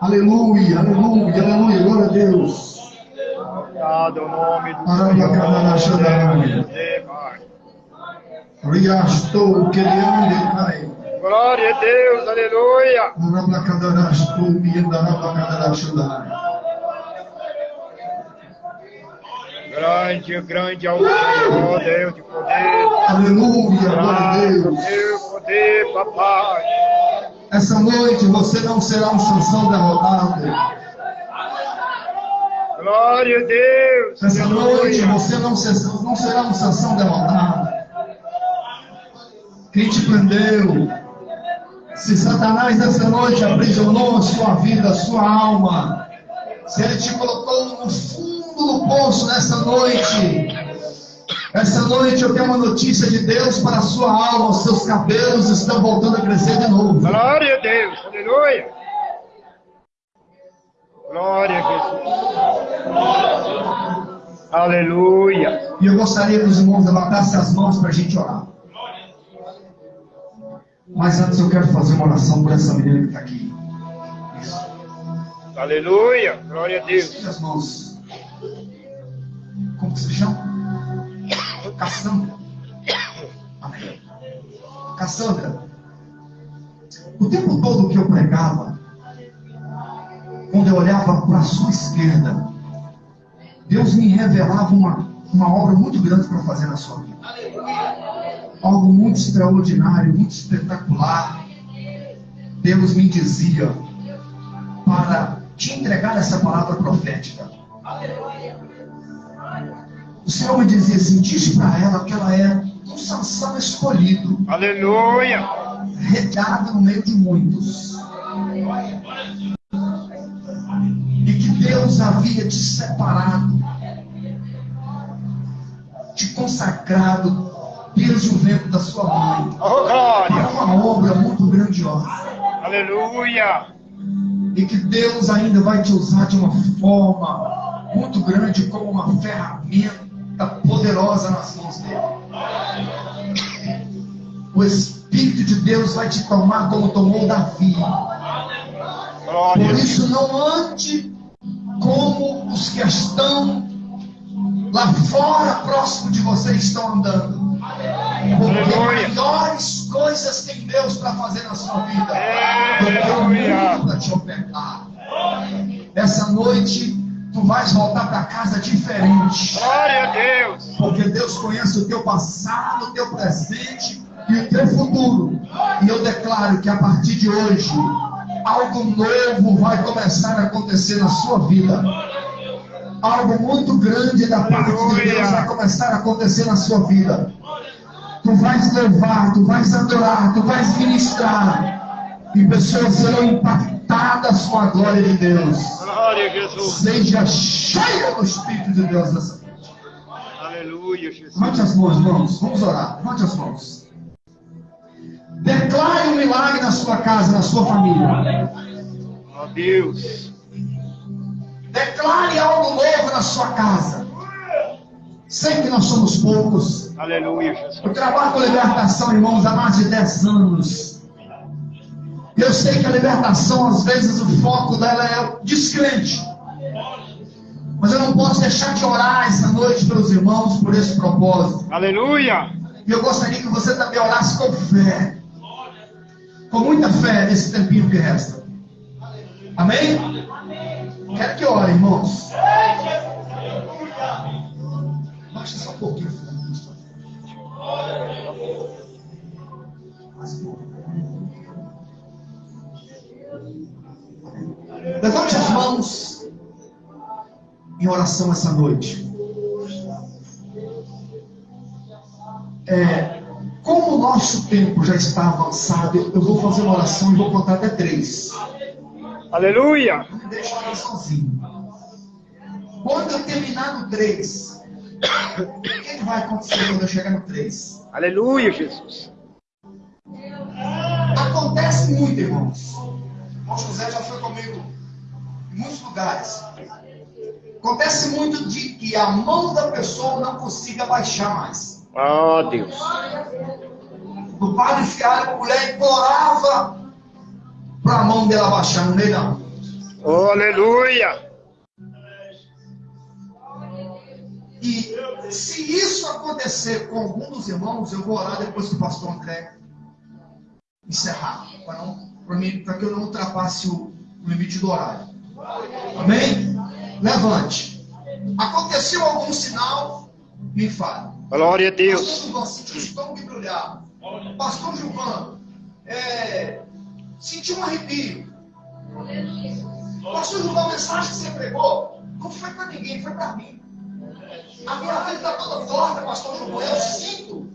Speaker 5: Aleluia. Aleluia. Aleluia. Glória a Deus.
Speaker 3: Dado o nome do. Senhor. Pai.
Speaker 5: Riastou queriande cai.
Speaker 3: Glória a Deus, aleluia. Grande, grande é o Senhor, Deus de poder.
Speaker 5: Aleluia. Glória a
Speaker 3: Graças,
Speaker 5: Deus.
Speaker 3: teu poder, papai.
Speaker 5: Essa noite você não será um Sansão derrotado.
Speaker 3: Glória a Deus.
Speaker 5: Essa noite você não, ser- não será um Sansão derrotado. Quem te prendeu? Se Satanás essa noite aprisionou a sua vida, a sua alma, se ele te colocou no fundo do poço nessa noite, essa noite eu tenho uma notícia de Deus para a sua alma, os seus cabelos estão voltando a crescer de novo.
Speaker 3: Glória a Deus, aleluia. Glória a Jesus. Aleluia.
Speaker 5: E eu gostaria que os irmãos levantassem as mãos para a gente orar. Mas antes eu quero fazer uma oração por essa menina que está aqui. Isso.
Speaker 3: Aleluia. Glória a Deus.
Speaker 5: As mãos. Como que se chama? Cassandra. Amém. Cassandra, o tempo todo que eu pregava, quando eu olhava para a sua esquerda, Deus me revelava uma, uma obra muito grande para fazer na sua vida. Algo muito extraordinário, muito espetacular. Deus me dizia para te entregar essa palavra profética. O Senhor me dizia assim: diz para ela que ela é um Sansão escolhido,
Speaker 3: Aleluia.
Speaker 5: retirado no meio de muitos. E que Deus havia te separado, te consagrado desde o ventre da sua mãe
Speaker 3: Oh, glória.
Speaker 5: uma obra muito grandiosa.
Speaker 3: Aleluia.
Speaker 5: E que Deus ainda vai te usar de uma forma muito grande, como uma ferramenta poderosa nas mãos dele. O Espírito de Deus vai te tomar como tomou Davi. Por isso, não ande como os que estão lá fora, próximo de você, estão andando. Porque maiores coisas tem Deus para fazer na sua vida.
Speaker 3: Aleluia.
Speaker 5: Para te ofertar. Essa noite, tu vais voltar para casa diferente.
Speaker 3: Glória a Deus.
Speaker 5: Porque Deus conhece o teu passado, o teu presente e o teu futuro. E eu declaro que a partir de hoje, algo novo vai começar a acontecer na sua vida. Algo muito grande da parte de Deus vai começar a acontecer na sua vida. Tu vais louvar, tu vais adorar, tu vais ministrar. E pessoas serão impactadas com a glória de Deus.
Speaker 3: Glória a Jesus.
Speaker 5: Seja cheia do Espírito de Deus nessa noite.
Speaker 3: Aleluia, Jesus.
Speaker 5: Levante as mãos, irmãos. Vamos orar. Levante as mãos. Declare um milagre na sua casa, na sua família.
Speaker 3: Ó Deus.
Speaker 5: Declare algo novo na sua casa. Sei que nós somos poucos.
Speaker 3: Aleluia, Jesus.
Speaker 5: Eu trabalho com libertação, irmãos, há mais de 10 anos. Eu sei que a libertação, às vezes, o foco dela é o descrente. Mas eu não posso deixar de orar essa noite pelos irmãos por esse propósito.
Speaker 3: Aleluia.
Speaker 5: E eu gostaria que você também orasse com fé. Com muita fé nesse tempinho que resta. Amém? Quero que ore, irmãos. Baixa só um pouquinho. Mais um pouco. Levante as mãos em oração essa noite. É, como o nosso tempo já está avançado, eu vou fazer uma oração e vou contar até três.
Speaker 3: Aleluia.
Speaker 5: Não me deixe orar sozinho. Quando eu terminar no três, o que vai acontecer quando eu chegar no três?
Speaker 3: Aleluia, Jesus.
Speaker 5: Acontece muito, irmãos. O José já foi comigo em muitos lugares. Acontece muito de que a mão da pessoa não consiga baixar mais.
Speaker 3: Ó Deus.
Speaker 5: O padre com a mulher e implorava para a mão dela baixar, não não.
Speaker 3: Oh, aleluia.
Speaker 5: E se isso acontecer com algum dos irmãos, eu vou orar depois que o pastor André encerrar, para não, para mim, para que eu não ultrapasse o limite do horário. Amém? Levante. Aconteceu algum sinal? Me fale.
Speaker 3: Glória a
Speaker 5: Pastor
Speaker 3: Deus.
Speaker 5: Gilvan, estômago embrulhar. Pastor Gilvan, é, senti um arrepio. Pastor Gilvan, a mensagem que você pregou não foi para ninguém, foi para mim. A minha vida está toda torta, Pastor Gilvan. Eu sinto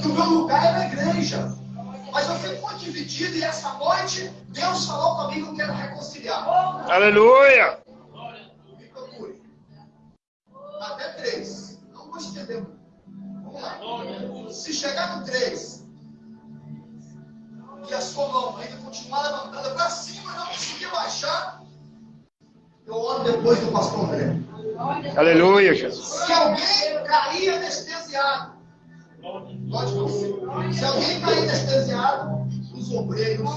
Speaker 5: que o meu lugar é na igreja. Mas eu fico muito dividido e essa noite Deus falou comigo que eu quero reconciliar.
Speaker 3: Aleluia.
Speaker 5: Me procure. Até três. Não vou estender muito. Vamos lá. Se chegar no três, e a sua mão ainda continuar levantada para cima e não conseguir baixar, eu oro depois do pastor André.
Speaker 3: Aleluia, Jesus.
Speaker 5: Se alguém cair anestesiado, pode você. Se alguém cair anestesiado, os obreiros,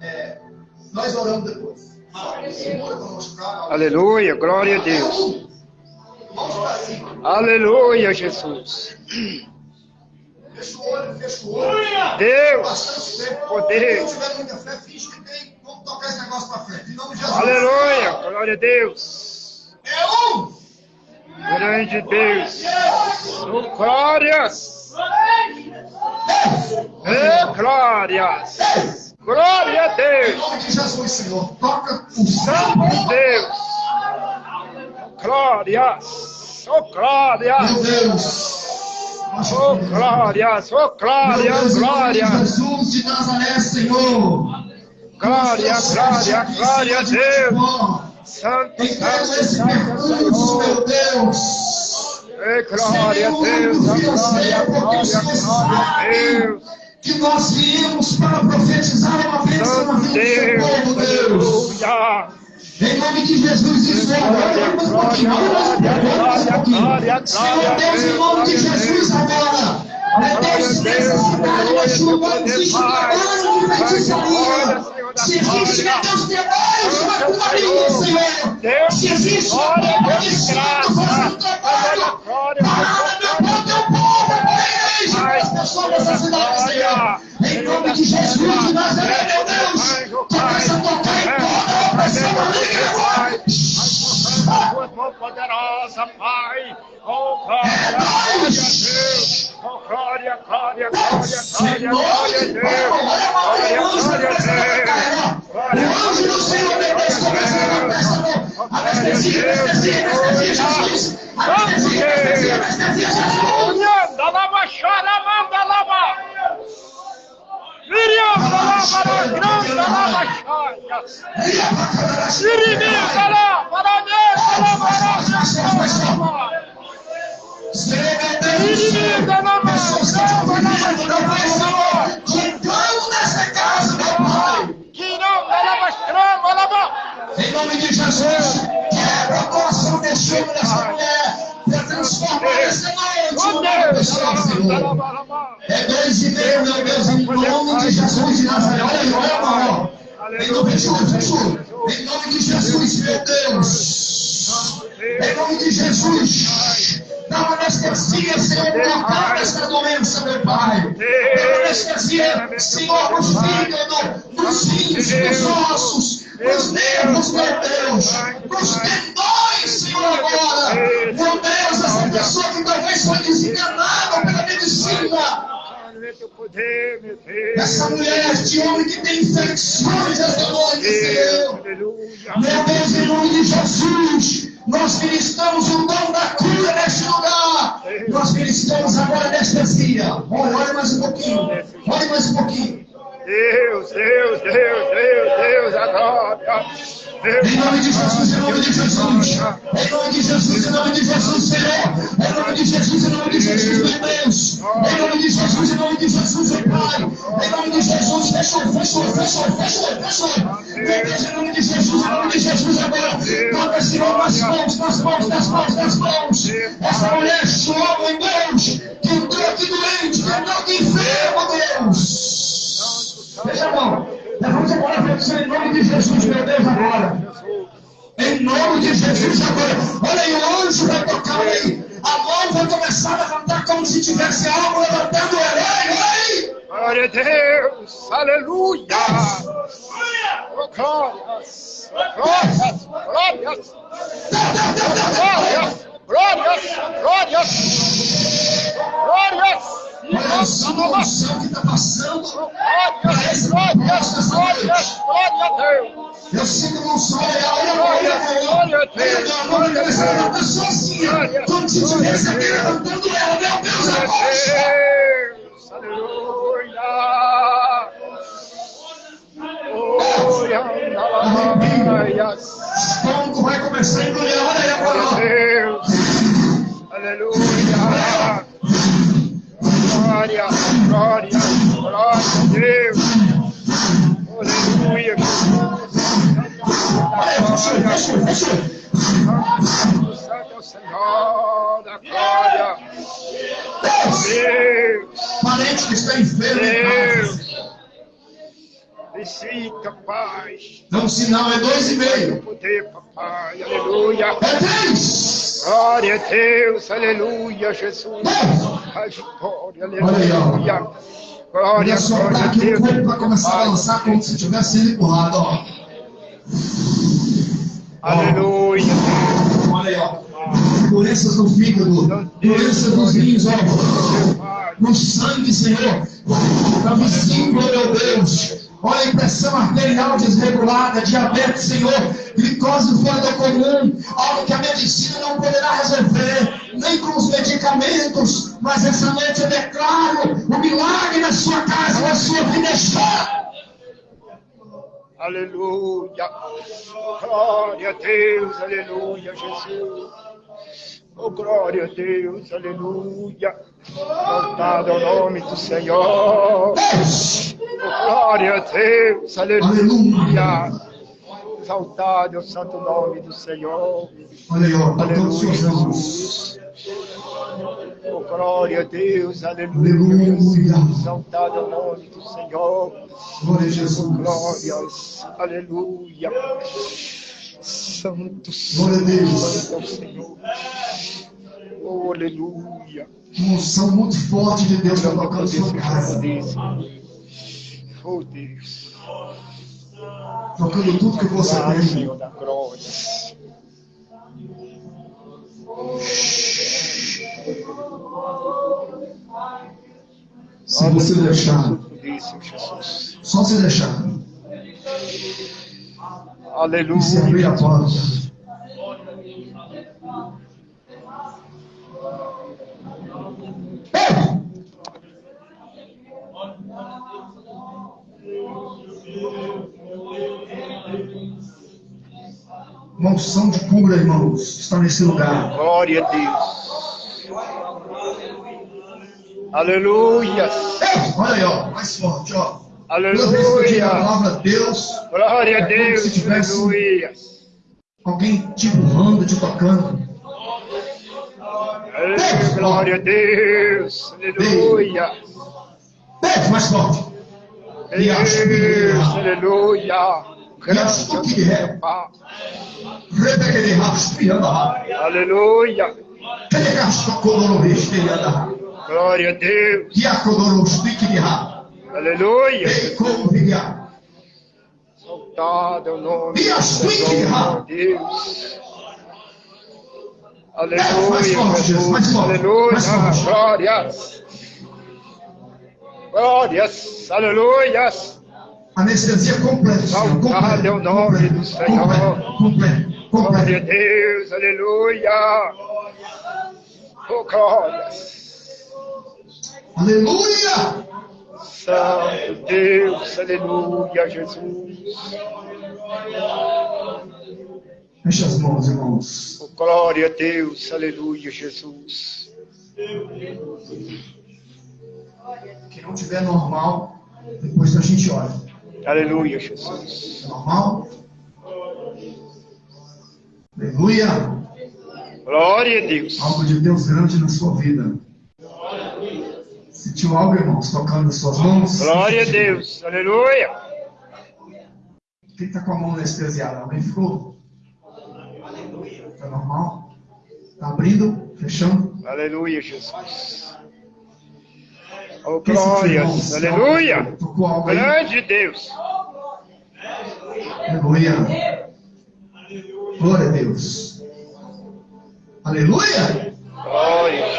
Speaker 5: é, nós oramos depois.
Speaker 3: Aleluia. Glória a Deus.
Speaker 5: Mãos para cima.
Speaker 3: Aleluia, Jesus.
Speaker 5: Fecha o olho, fecha o olho.
Speaker 3: Deus. Poder.
Speaker 5: Se não tiver muita fé, finge que tem. Vamos tocar esse negócio para frente. Em nome de Jesus.
Speaker 3: Aleluia. Glória a Deus. Grande Deus. Oh, glórias. É, glórias. Glória a
Speaker 5: Em
Speaker 3: Deus.
Speaker 5: nome de Jesus, Senhor. Toca o
Speaker 3: Santo Deus. Glórias. Oh,
Speaker 5: Meu
Speaker 3: glórias.
Speaker 5: Deus.
Speaker 3: Oh, glórias. Oh,
Speaker 5: Meu
Speaker 3: glórias.
Speaker 5: Deus, em nome de
Speaker 3: Glória.
Speaker 5: Jesus de Nazaré, Senhor.
Speaker 3: Glória, glória, glória a Deus. Santo, santo, santo,
Speaker 5: percurso,
Speaker 3: Senhor.
Speaker 5: meu Deus.
Speaker 3: É, glória a Deus, glória, glória, glória a Deus.
Speaker 5: Que nós viemos para profetizar uma bênção na vida do povo, Deus. Em nome de Jesus, isso é agora. Continuar, vamos
Speaker 3: Glória, glória, glória,
Speaker 5: Senhor Deus, em nome de Jesus, agora. Meu Deus, nessa cidade nós julgamos existe trabalho de feitiçaria. Se existe, Deus, para cobrir, Senhor. Se existe, meu Deus, espírito fazendo trabalho para, meu Deus, teu povo, igreja, as pessoas dessa cidade, Senhor. Em nome de Jesus de Nazaré, meu Deus, começa a tocar em toda a opressão maligna.
Speaker 3: Tua mão poderosa, Pai. Oh, glória, glória a Deus. Oh, glória, glória, glória, glória, glória a Deus. Glória, glória a Deus. Glória,
Speaker 5: O anjo do Senhor vem desse Anestesia, anestesia, anestesia, Jesus. Anestesia, anestesia, anestesia, Jesus.
Speaker 3: Manda lava, chora, manda lava. Miriam, lava, grande lava, chora. Sirimiza lá, para Deus, lava, lava. Sirimiza lá,
Speaker 5: Entrando nessa casa, meu Pai.
Speaker 3: Que não.
Speaker 5: Em nome de Jesus, quebra o coração desse homem, dessa mulher, para transformar essa noite. É dois e meio, meu Deus, em nome de Jesus de Nazaré. Olha aí, olha ó. Em nome de Jesus, em nome de Jesus, meu Deus. Em nome de Jesus. Dá uma anestesia, Senhor, colocar essa doença, meu Pai. Dá uma anestesia, Senhor, nos fígados, nos rins, nos ossos, nos nervos, meu Deus. Nos tendões, Senhor, agora. Pessoa que talvez foi desenganada pela medicina. Essa mulher, este homem que tem infecções essa noite, Senhor. Meu Deus, em nome de Jesus, nós ministramos o dom da cura neste lugar. Nós ministramos agora anestesia. Olha, olha mais um pouquinho. Olha mais um pouquinho.
Speaker 3: Deus, Deus, Deus, Deus, Deus, adora.
Speaker 5: Em nome de Jesus, em nome de Jesus. Em nome de Jesus, em nome de Jesus. Em nome de Jesus, em nome de Jesus, meu Deus. Em nome de Jesus, em nome de Jesus, meu Pai. Em nome de Jesus, fechou, fechou, fechou, fechou, fechou. Deus, em nome de Jesus, em nome de Jesus, agora. Toca, Senhor, nas mãos, nas mãos, nas mãos, nas mãos. Essa mulher chora, em Deus. Que aqui doente, que aqui enfermo, Deus. Veja a mão. Levante agora a petição em nome de Jesus, meu Deus, agora. Em nome de Jesus agora. Olha aí, o anjo vai tocar aí. A mão vai começar a levantar como se tivesse algo levantando o herói. Olha aí.
Speaker 3: Glória a Deus, aleluia. Oh, glórias, glórias, glórias, glórias, glórias, glórias, glórias.
Speaker 5: Olha só a unção que está passando.
Speaker 3: Glórias, glórias, glórias, glória a Deus.
Speaker 5: Eu sinto um olha. Olha, meu amor, começando a sozinha. Como se tivesse aqui levantando ela. Meu Deus,
Speaker 3: Glória Deus, aleluia. Aleluia.
Speaker 5: Começar a.
Speaker 3: Deus, aleluia. Glória, glória, glória a Deus. Aleluia. Jesus. Santo é o Senhor da glória.
Speaker 5: Deus. Parente que está enfermo.
Speaker 3: Deus. Visita, Pai.
Speaker 5: Dá um sinal, é dois e meio.
Speaker 3: Poder, papai. Aleluia.
Speaker 5: É três.
Speaker 3: Glória a Deus, aleluia, Jesus. Ai, glória, aleluia. Glória, glória a Deus.
Speaker 5: corpo vai começar a balançar como se tivesse sendo empurrado, ó.
Speaker 3: Aleluia.
Speaker 5: Olha aí, ó. Doenças no fígado, doenças nos rins, ó. No sangue, Senhor. Na vesícula, meu Deus. Olha a impressão arterial desregulada, diabetes, Senhor, glicose fora do comum, algo que a medicina não poderá resolver, nem com os medicamentos, mas essa noite eu declaro o milagre na sua casa, na sua vida está.
Speaker 3: Aleluia. Glória a Deus, aleluia, Jesus. Oh, glória a Deus, aleluia. Louvado é o nome do Senhor. Oh, glória a Deus, aleluia. Exaltado é o santo nome do Senhor. Aleluia. Jesus. Oh, glória a Deus, aleluia.
Speaker 5: Aleluia.
Speaker 3: Exaltado é o nome do Senhor.
Speaker 5: Glória a Jesus.
Speaker 3: Glórias, aleluia. Santo,
Speaker 5: Glória a Deus.
Speaker 3: Senhor. Oh, aleluia.
Speaker 5: Uma unção muito forte de Deus está tocando sua casa.
Speaker 3: Oh, Deus.
Speaker 5: Tocando tudo que você
Speaker 3: Ah,
Speaker 5: tem.
Speaker 3: Senhor da glória.
Speaker 5: Se você deixar, só se deixar.
Speaker 3: Aleluia.
Speaker 5: E se abrir a. Uma unção de cura, irmãos, está nesse lugar.
Speaker 3: Glória a Deus. Aleluia.
Speaker 5: Olha aí, ó, mais forte, ó. Que digo a
Speaker 3: Aleluia.
Speaker 5: palavra Deus,
Speaker 3: Glória a
Speaker 5: É
Speaker 3: Deus.
Speaker 5: se tivesse-
Speaker 3: Aleluia.
Speaker 5: alguém te empurrando, te tocando.
Speaker 3: Aleluia. Glória a Deus. Aleluia.
Speaker 5: Beijo, mais forte.
Speaker 3: Deus. Aleluia. Grande é
Speaker 5: de.
Speaker 3: Aleluia.
Speaker 5: Telegasto, codororis, pianda.
Speaker 3: Glória a Deus.
Speaker 5: Diacodoros, piquiriha.
Speaker 3: Aleluia. Exaltado é o nome do Senhor. Deus. Aleluia,
Speaker 5: Jesus,
Speaker 3: Aleluia. Glórias. Glórias. Aleluias.
Speaker 5: Anestesia completa.
Speaker 3: Exaltado é o nome do Senhor.
Speaker 5: completo,
Speaker 3: Glória a. Deus. Aleluia. Oh, glórias.
Speaker 5: Aleluia.
Speaker 3: Santo Deus. Aleluia, Jesus.
Speaker 5: Feche as mãos, irmãos.
Speaker 3: Oh, glória a Deus. Aleluia, Jesus.
Speaker 5: Quem não tiver normal, depois a gente olha.
Speaker 3: Aleluia, Jesus.
Speaker 5: Normal? Aleluia.
Speaker 3: Glória a Deus.
Speaker 5: Algo de Deus grande na sua vida. Sentiu algo, irmãos, tocando as suas mãos?
Speaker 3: Glória a Deus. Aleluia.
Speaker 5: Quem está com a mão anestesiada? Alguém ficou? Está normal? Está abrindo? Fechando?
Speaker 3: Aleluia, Jesus. Oh,
Speaker 5: Quem sentiu?
Speaker 3: Aleluia.
Speaker 5: Tocou algo aí?
Speaker 3: Grande Deus.
Speaker 5: Aleluia. Glória a Deus. Aleluia.
Speaker 3: Glória.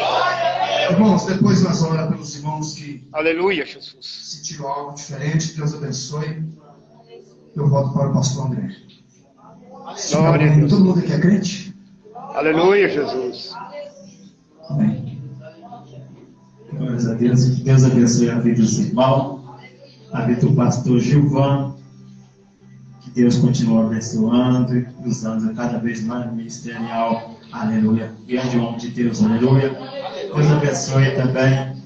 Speaker 5: Irmãos, depois nós vamos orar pelos irmãos que
Speaker 3: Aleluia, Jesus.
Speaker 5: sentiram algo diferente. Deus abençoe. Eu volto para o pastor André.
Speaker 3: Glória a Deus.
Speaker 5: Todo mundo aqui é crente?
Speaker 3: Aleluia, Jesus.
Speaker 5: Amém.
Speaker 11: Glórias a Deus. Que Deus abençoe a vida dos irmãos, a vida do pastor Gilvan. Que Deus continue abençoando e usando cada vez mais ministerial. Aleluia. Grande homem de Deus. Aleluia. Deus abençoe também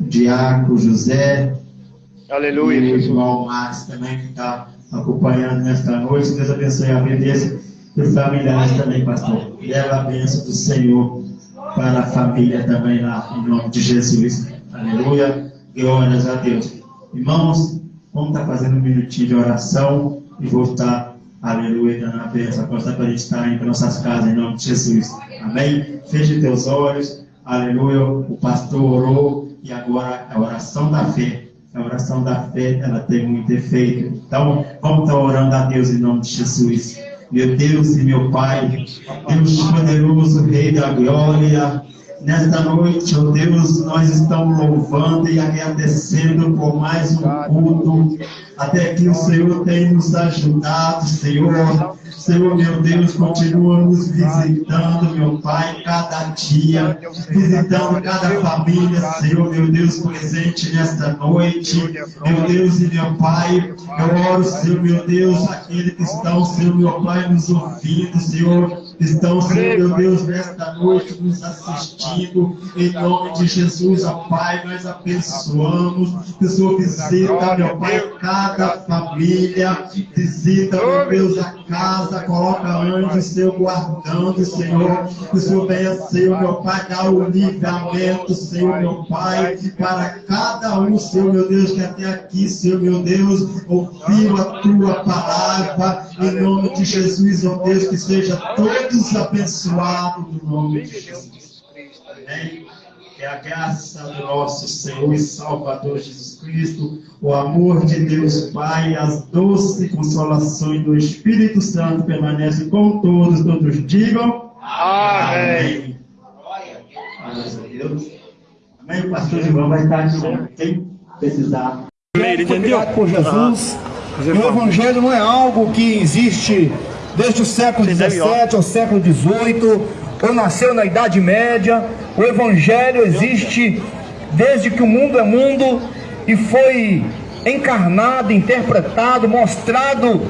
Speaker 11: o Diaco José.
Speaker 3: Aleluia,
Speaker 11: E o irmão Márcio também que está acompanhando nesta noite. Deus abençoe a vida desse e familiares também, pastor. Leva a bênção do Senhor para a família também lá, em nome de Jesus. Aleluia. Glórias a Deus. Irmãos, vamos estar fazendo um minutinho de oração e vou estar, aleluia, dando a bênção para a gente estar indo para nossas casas, em nome de Jesus. Amém? Feche teus olhos. Aleluia. O pastor orou e agora a oração da fé. A oração da fé, ela tem muito efeito. Então, vamos estar orando a Deus em nome de Jesus. Meu Deus e meu Pai, Deus poderoso, Rei da glória, nesta noite, ó Deus, nós estamos louvando e agradecendo por mais um culto, até que o Senhor tem nos ajudado, Senhor. Senhor, meu Deus, continua nos visitando, meu Pai, cada dia, visitando cada família, Senhor, meu Deus, presente nesta noite. Meu Deus e meu Pai, eu oro, Senhor, meu Deus, aqueles que estão, Senhor, meu Pai, nos ouvindo, Senhor, estão, Senhor, meu Deus, nesta noite nos assistindo, em nome de Jesus, ó Pai, nós abençoamos, que o Senhor visita, meu Pai, cada família, visita, meu Deus, a casa, coloca anjo, Senhor, guardando, Senhor, que o Senhor venha, Senhor, meu Pai, dar o livramento, Senhor, meu Pai, para cada um, Senhor, meu Deus, que até aqui, Senhor, meu Deus, ouviu a tua palavra, em nome de Jesus, ó Deus, que seja todos abençoados no nome de Jesus. Amém. Que a graça do nosso Senhor e Salvador Jesus Cristo, o amor de Deus Pai, as doces consolações do Espírito Santo permanecem com todos, todos digam.
Speaker 3: Amém.
Speaker 11: Glória a Deus. Amém. O pastor João vai estar aqui, quem precisar.
Speaker 5: Foi criado por Jesus. E o Evangelho não é algo que existe desde o século XVII ao século XVIII, ou nasceu na Idade Média. O Evangelho existe desde que o mundo é mundo e foi encarnado, interpretado, mostrado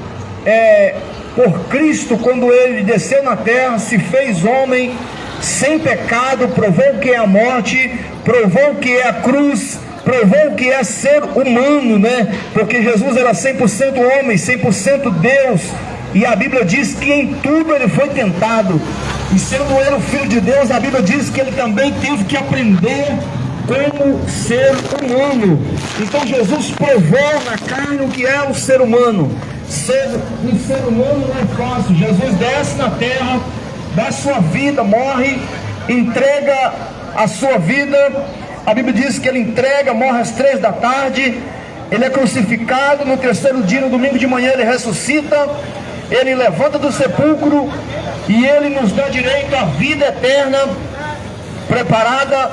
Speaker 5: é, por Cristo quando ele desceu na terra, se fez homem sem pecado, provou o que é a morte, provou o que é a cruz, provou o que é ser humano, né? Porque Jesus era 100% homem, 100% Deus. E a Bíblia diz que em tudo ele foi tentado. E sendo ele o Filho de Deus, a Bíblia diz que ele também teve que aprender como ser humano. Então Jesus provou na carne o que é o ser humano. Ser um ser humano não é fácil. Jesus desce na terra, dá sua vida, morre, entrega a sua vida. A Bíblia diz que ele entrega, morre às três da tarde. Ele é crucificado. No terceiro dia, no domingo de manhã, ele ressuscita. Ele levanta do sepulcro e ele nos dá direito à vida eterna, preparada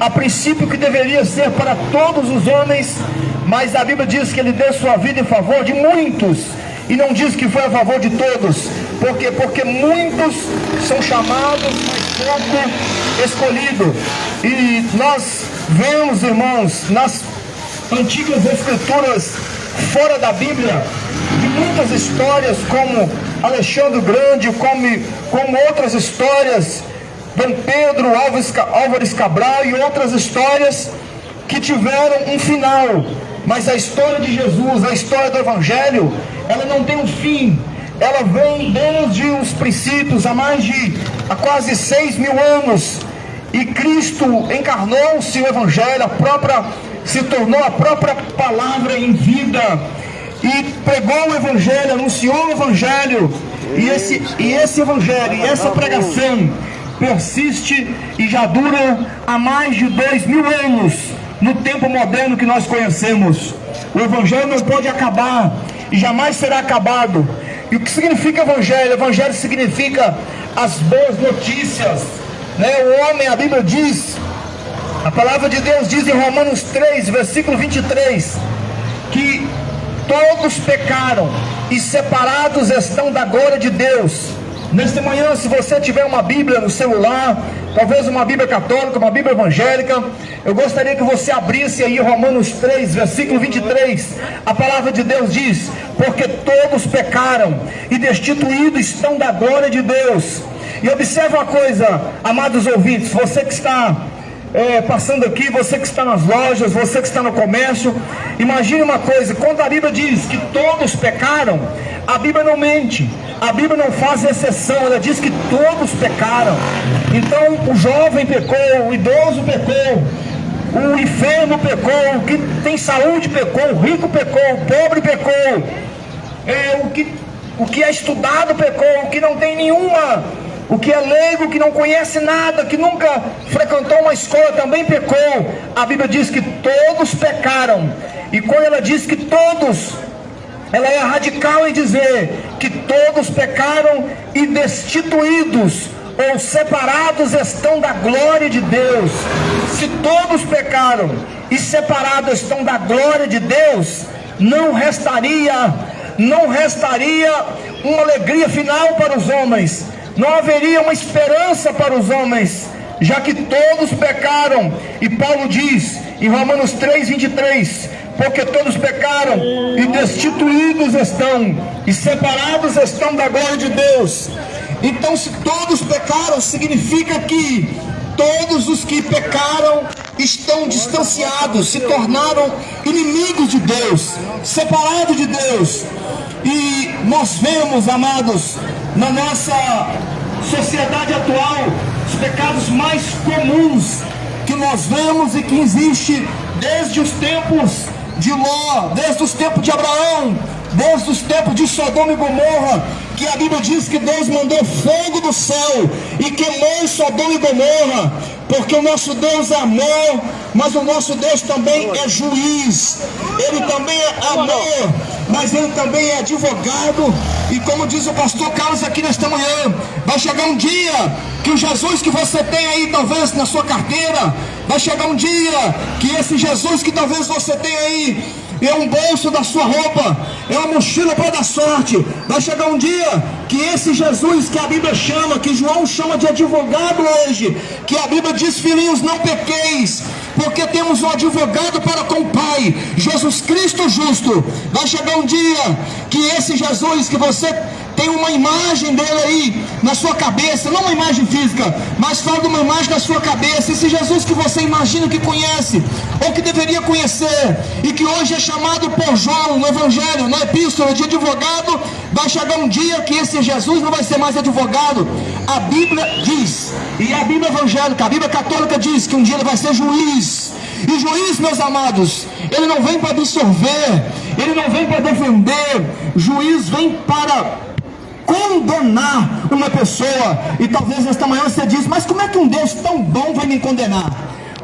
Speaker 5: a princípio que deveria ser para todos os homens, mas a Bíblia diz que ele deu sua vida em favor de muitos, e não diz que foi a favor de todos, porque porque muitos são chamados, mas pouco escolhido. E nós vemos, irmãos, nas antigas escrituras fora da Bíblia, de muitas histórias como Alexandre Grande, como, como outras histórias Dom Pedro, Álvares Cabral e outras histórias que tiveram um final. Mas a história de Jesus, a história do Evangelho, ela não tem um fim. Ela vem desde os princípios, há mais de há quase seis mil anos. E Cristo encarnou-se o Evangelho, a própria, se tornou a própria palavra em vida. E pregou o Evangelho, anunciou o Evangelho. E esse, e esse Evangelho, e essa pregação persiste e já dura há mais de dois mil anos no tempo moderno que nós conhecemos. O Evangelho não pode acabar e jamais será acabado. E o que significa Evangelho? Evangelho significa as boas notícias. Né? O homem, a Bíblia diz, a palavra de Deus diz em Romanos 3, versículo 23, que todos pecaram e separados estão da glória de Deus Nesta manhã, se você tiver uma Bíblia no celular, talvez uma Bíblia católica, uma Bíblia evangélica, eu gostaria que você abrisse aí Romanos 3, versículo 23. A palavra de Deus diz: Porque todos pecaram e destituídos estão da glória de Deus. E observe uma coisa, amados ouvintes, você que está é, passando aqui, você que está nas lojas, você que está no comércio, imagine uma coisa: quando a Bíblia diz que todos pecaram, a Bíblia não mente, a Bíblia não faz exceção, ela diz que todos pecaram. Então o jovem pecou, o idoso pecou, o enfermo pecou, o que tem saúde pecou, o rico pecou, o pobre pecou, é, o, que, o que é estudado pecou, o que não tem nenhuma o que é leigo, que não conhece nada, que nunca frequentou uma escola, também pecou. A Bíblia diz que todos pecaram. E quando ela diz que todos, ela é radical em dizer que todos pecaram e destituídos ou separados estão da glória de Deus. Se todos pecaram e separados estão da glória de Deus, não restaria, não restaria uma alegria final para os homens não haveria uma esperança para os homens, já que todos pecaram. E Paulo diz em Romanos 3, 23: Porque todos pecaram e destituídos estão, e separados estão da glória de Deus. Então, se todos pecaram, significa que todos os que pecaram estão distanciados, se tornaram inimigos de Deus, separados de Deus. E nós vemos, amados, na nossa sociedade atual, os pecados mais comuns que nós vemos e que existe desde os tempos de Ló, desde os tempos de Abraão, desde os tempos de Sodoma e Gomorra, que a Bíblia diz que Deus mandou fogo do céu e queimou Sodoma e Gomorra, porque o nosso Deus é amor, mas o nosso Deus também é juiz, ele também é amor, mas ele também é advogado, e como diz o pastor Carlos aqui nesta manhã, vai chegar um dia que o Jesus que você tem aí, talvez na sua carteira, vai chegar um dia que esse Jesus que talvez você tenha aí, é um bolso da sua roupa, é uma mochila para dar sorte. Vai chegar um dia que esse Jesus que a Bíblia chama, que João chama de advogado hoje, que a Bíblia diz, filhinhos, não pequeis, porque temos um advogado para com o Pai, Jesus Cristo justo. Vai chegar um dia que esse Jesus que você tem uma imagem dele aí na sua cabeça, não uma imagem física, mas fala de uma imagem na sua cabeça. Esse Jesus que você imagina que conhece, ou que deveria conhecer, e que hoje é chamado por João no Evangelho, na Epístola de advogado, vai chegar um dia que esse Jesus não vai ser mais advogado. A Bíblia diz, e a Bíblia evangélica, a Bíblia católica diz que um dia ele vai ser juiz. E juiz, meus amados, ele não vem para absorver, ele não vem para defender, juiz vem para condenar uma pessoa. E talvez nesta manhã você diz, mas como é que um Deus tão bom vai me condenar?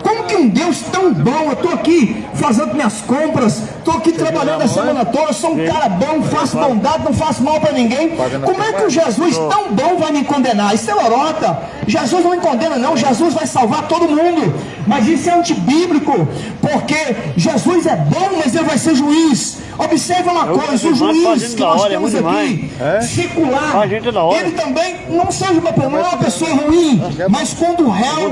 Speaker 5: Como que um Deus tão bom, eu estou aqui fazendo minhas compras, estou aqui trabalhando a semana toda, sou um cara bom, faço bondade, não faço mal para ninguém. Como é que um Jesus tão bom vai me condenar? Isso é lorota. Jesus não me condena, não. Jesus vai salvar todo mundo. Mas isso é antibíblico, porque Jesus é bom, mas ele vai ser juiz. Observe uma coisa, o juiz que nós temos aqui, secular, ele também não seja uma, não é uma pessoa ruim, mas quando o réu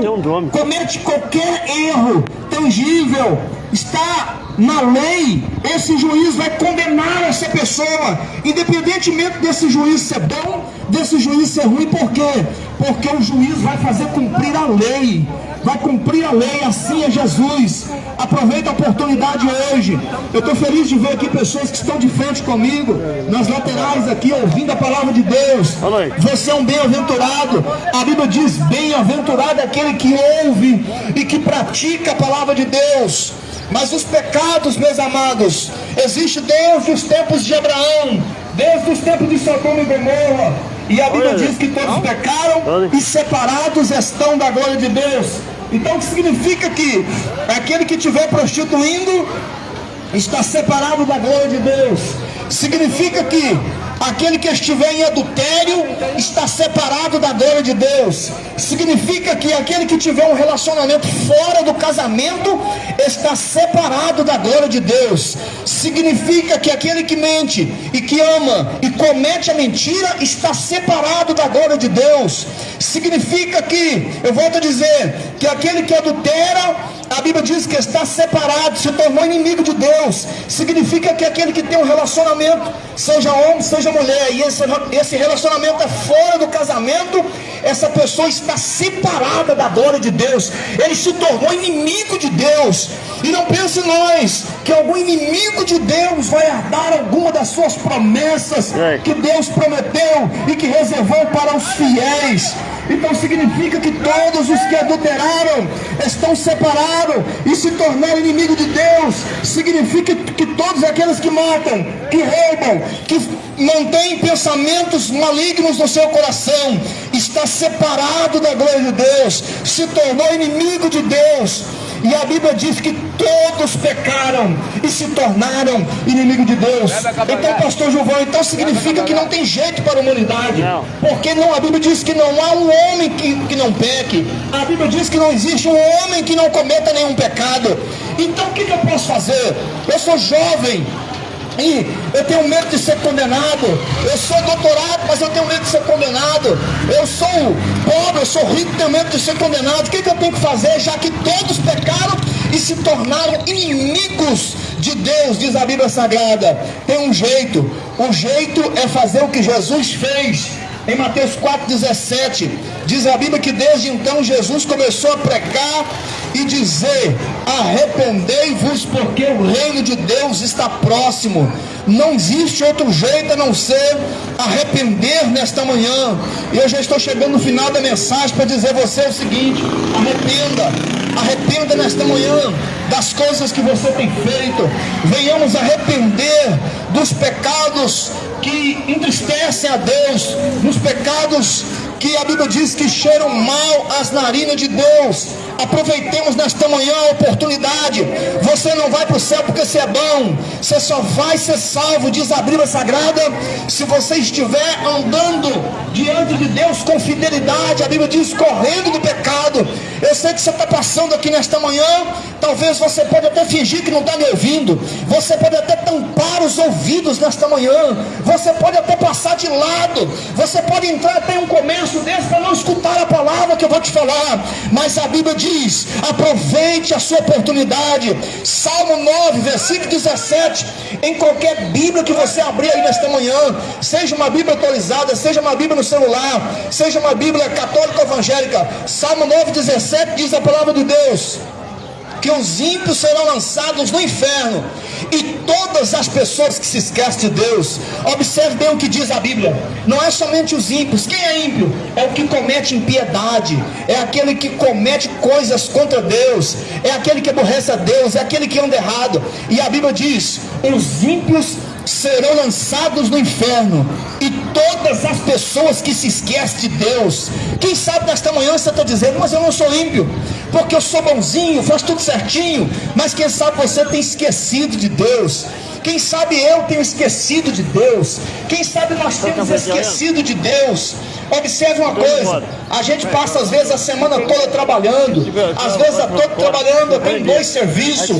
Speaker 5: comete qualquer erro tangível, está na lei, esse juiz vai condenar essa pessoa, independentemente desse juiz ser bom, desse juiz ser ruim, por quê? Porque o juiz vai fazer cumprir a lei, vai cumprir a lei, assim é Jesus. Aproveita a oportunidade hoje. Eu estou feliz de ver aqui pessoas que estão de frente comigo, nas laterais aqui, ouvindo a palavra de Deus. Você é um bem-aventurado. A Bíblia diz: bem-aventurado é aquele que ouve e que pratica a palavra de Deus. Mas os pecados, meus amados, existe desde os tempos de Abraão, desde os tempos de Sodoma e Gomorra. E a Bíblia diz que todos pecaram e separados estão da glória de Deus. Então o que significa que aquele que estiver prostituindo está separado da glória de Deus. Significa que aquele que estiver em adultério está separado da glória de Deus. Significa que aquele que tiver um relacionamento fora do casamento está separado da glória de Deus. Significa que aquele que mente e que ama e comete a mentira está separado da glória de Deus. Significa que, eu volto a dizer, que aquele que adultera a Bíblia diz que está separado, se tornou inimigo de Deus. Significa que aquele que tem um relacionamento, seja homem, seja mulher, e esse, esse relacionamento é fora do casamento, essa pessoa está separada da glória de Deus. Ele se tornou inimigo de Deus. E não pense nós que algum inimigo de Deus vai herdar alguma das suas promessas que Deus prometeu e que reservou para os fiéis. Então significa que todos os que adulteraram estão separados e se tornaram inimigo de Deus. Significa que todos aqueles que matam, que roubam, que mantêm pensamentos malignos no seu coração, está separado da glória de Deus, se tornou inimigo de Deus. E a Bíblia diz que todos pecaram e se tornaram inimigo de Deus. Então, pastor João, então significa que não tem jeito para a humanidade. Porque não, a Bíblia diz que não há um homem que, que não peque. A Bíblia diz que não existe um homem que não cometa nenhum pecado. Então o que, que eu posso fazer? Eu sou jovem, e eu tenho medo de ser condenado. Eu sou doutorado, mas eu tenho medo de ser condenado. Eu sou pobre, eu sou rico, tenho medo de ser condenado. O que, que eu tenho que fazer, já que todos pecaram e se tornaram inimigos de Deus, diz a Bíblia Sagrada? Tem um jeito. O jeito é fazer o que Jesus fez. Em Mateus 4,17, diz a Bíblia que desde então Jesus começou a pregar e dizer: Arrependei-vos, porque o reino de Deus está próximo. Não existe outro jeito a não ser arrepender nesta manhã. E eu já estou chegando no final da mensagem para dizer a você o seguinte: arrependa, arrependa nesta manhã das coisas que você tem feito. Venhamos arrepender dos pecados que entristecem a Deus, nos pecados que a Bíblia diz que cheiram mal as narinas de Deus. Aproveitemos nesta manhã a oportunidade. Você não vai para o céu porque você é bom. Você só vai ser salvo, diz a Bíblia Sagrada, se você estiver andando diante de Deus com fidelidade. A Bíblia diz correndo do pecado. Eu sei que você está passando aqui nesta manhã. Talvez você pode até fingir que não está me ouvindo. Você pode até tampar os ouvidos nesta manhã. Você pode até passar de lado. Você pode entrar até um comércio desse para não escutar a palavra que eu vou te falar. Mas a Bíblia diz: aproveite a sua oportunidade. Salmo 9, versículo 17. Em qualquer Bíblia que você abrir aí nesta manhã, seja uma Bíblia atualizada, seja uma Bíblia no celular, seja uma Bíblia católica ou evangélica. Salmo 9, 17 diz a palavra de Deus que os ímpios serão lançados no inferno e todas as pessoas que se esquecem de Deus. Observe bem o que diz a Bíblia. Não é somente os ímpios. Quem é ímpio? É o que comete impiedade. É aquele que comete coisas contra Deus. É aquele que aborrece a Deus. É aquele que anda errado. E a Bíblia diz: os ímpios serão lançados no inferno e todas as pessoas que se esquecem de Deus. Quem sabe nesta manhã você está dizendo, mas eu não sou ímpio, porque eu sou bonzinho, faço tudo certinho. Mas quem sabe você tem esquecido de Deus. Quem sabe eu tenho esquecido de Deus. Quem sabe nós temos esquecido de Deus. Observe uma coisa: a gente passa às vezes a semana toda trabalhando, às vezes a toda trabalhando, tem dois serviços,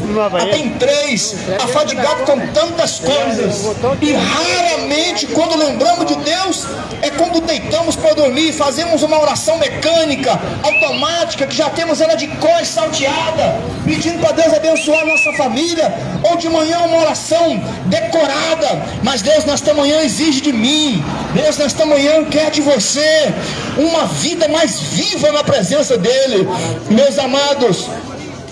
Speaker 5: tem três, afadigado com tantas coisas, e raramente quando lembramos de Deus é quando deitamos para dormir, fazemos uma oração mecânica, automática, que já temos ela de cor salteada, pedindo para Deus abençoar a nossa família, ou de manhã uma oração decorada, mas Deus nesta manhã exige de mim, Deus nesta manhã quer de você você uma vida mais viva na presença dEle. Meus amados,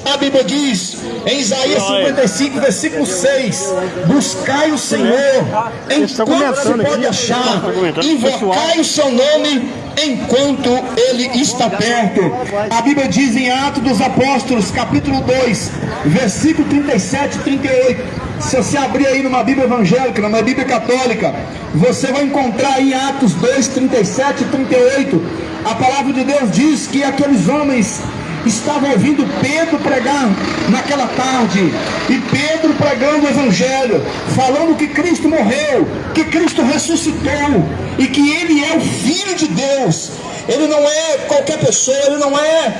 Speaker 5: a Bíblia diz em Isaías 55, versículo 6: Buscai o Senhor enquanto se pode achar, invocai o seu nome enquanto ele está perto. A Bíblia diz em Atos dos Apóstolos, capítulo 2, versículo 37 e 38. Se você abrir aí numa Bíblia evangélica, numa Bíblia católica, você vai encontrar em Atos 2, 37 e 38. A palavra de Deus diz que aqueles homens estavam ouvindo Pedro pregar naquela tarde, e Pedro pregando o Evangelho, falando que Cristo morreu, que Cristo ressuscitou, e que Ele é o Filho de Deus. Ele não é qualquer pessoa, ele não é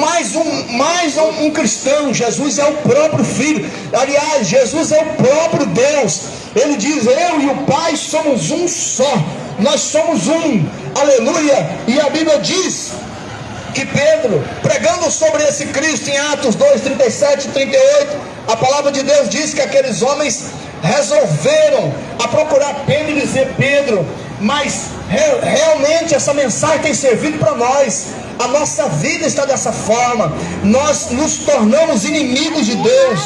Speaker 5: mais um, mais um, um cristão. Jesus é o próprio Filho. Aliás, Jesus é o próprio Deus. Ele diz: Eu e o Pai somos um só. Nós somos um. Aleluia. E a Bíblia diz que Pedro, pregando sobre esse Cristo em Atos 2, 37 e 38, a palavra de Deus diz que aqueles homens resolveram a procurar Pedro e dizer: Pedro, mas realmente essa mensagem tem servido para nós. A nossa vida está dessa forma. Nós nos tornamos inimigos de Deus.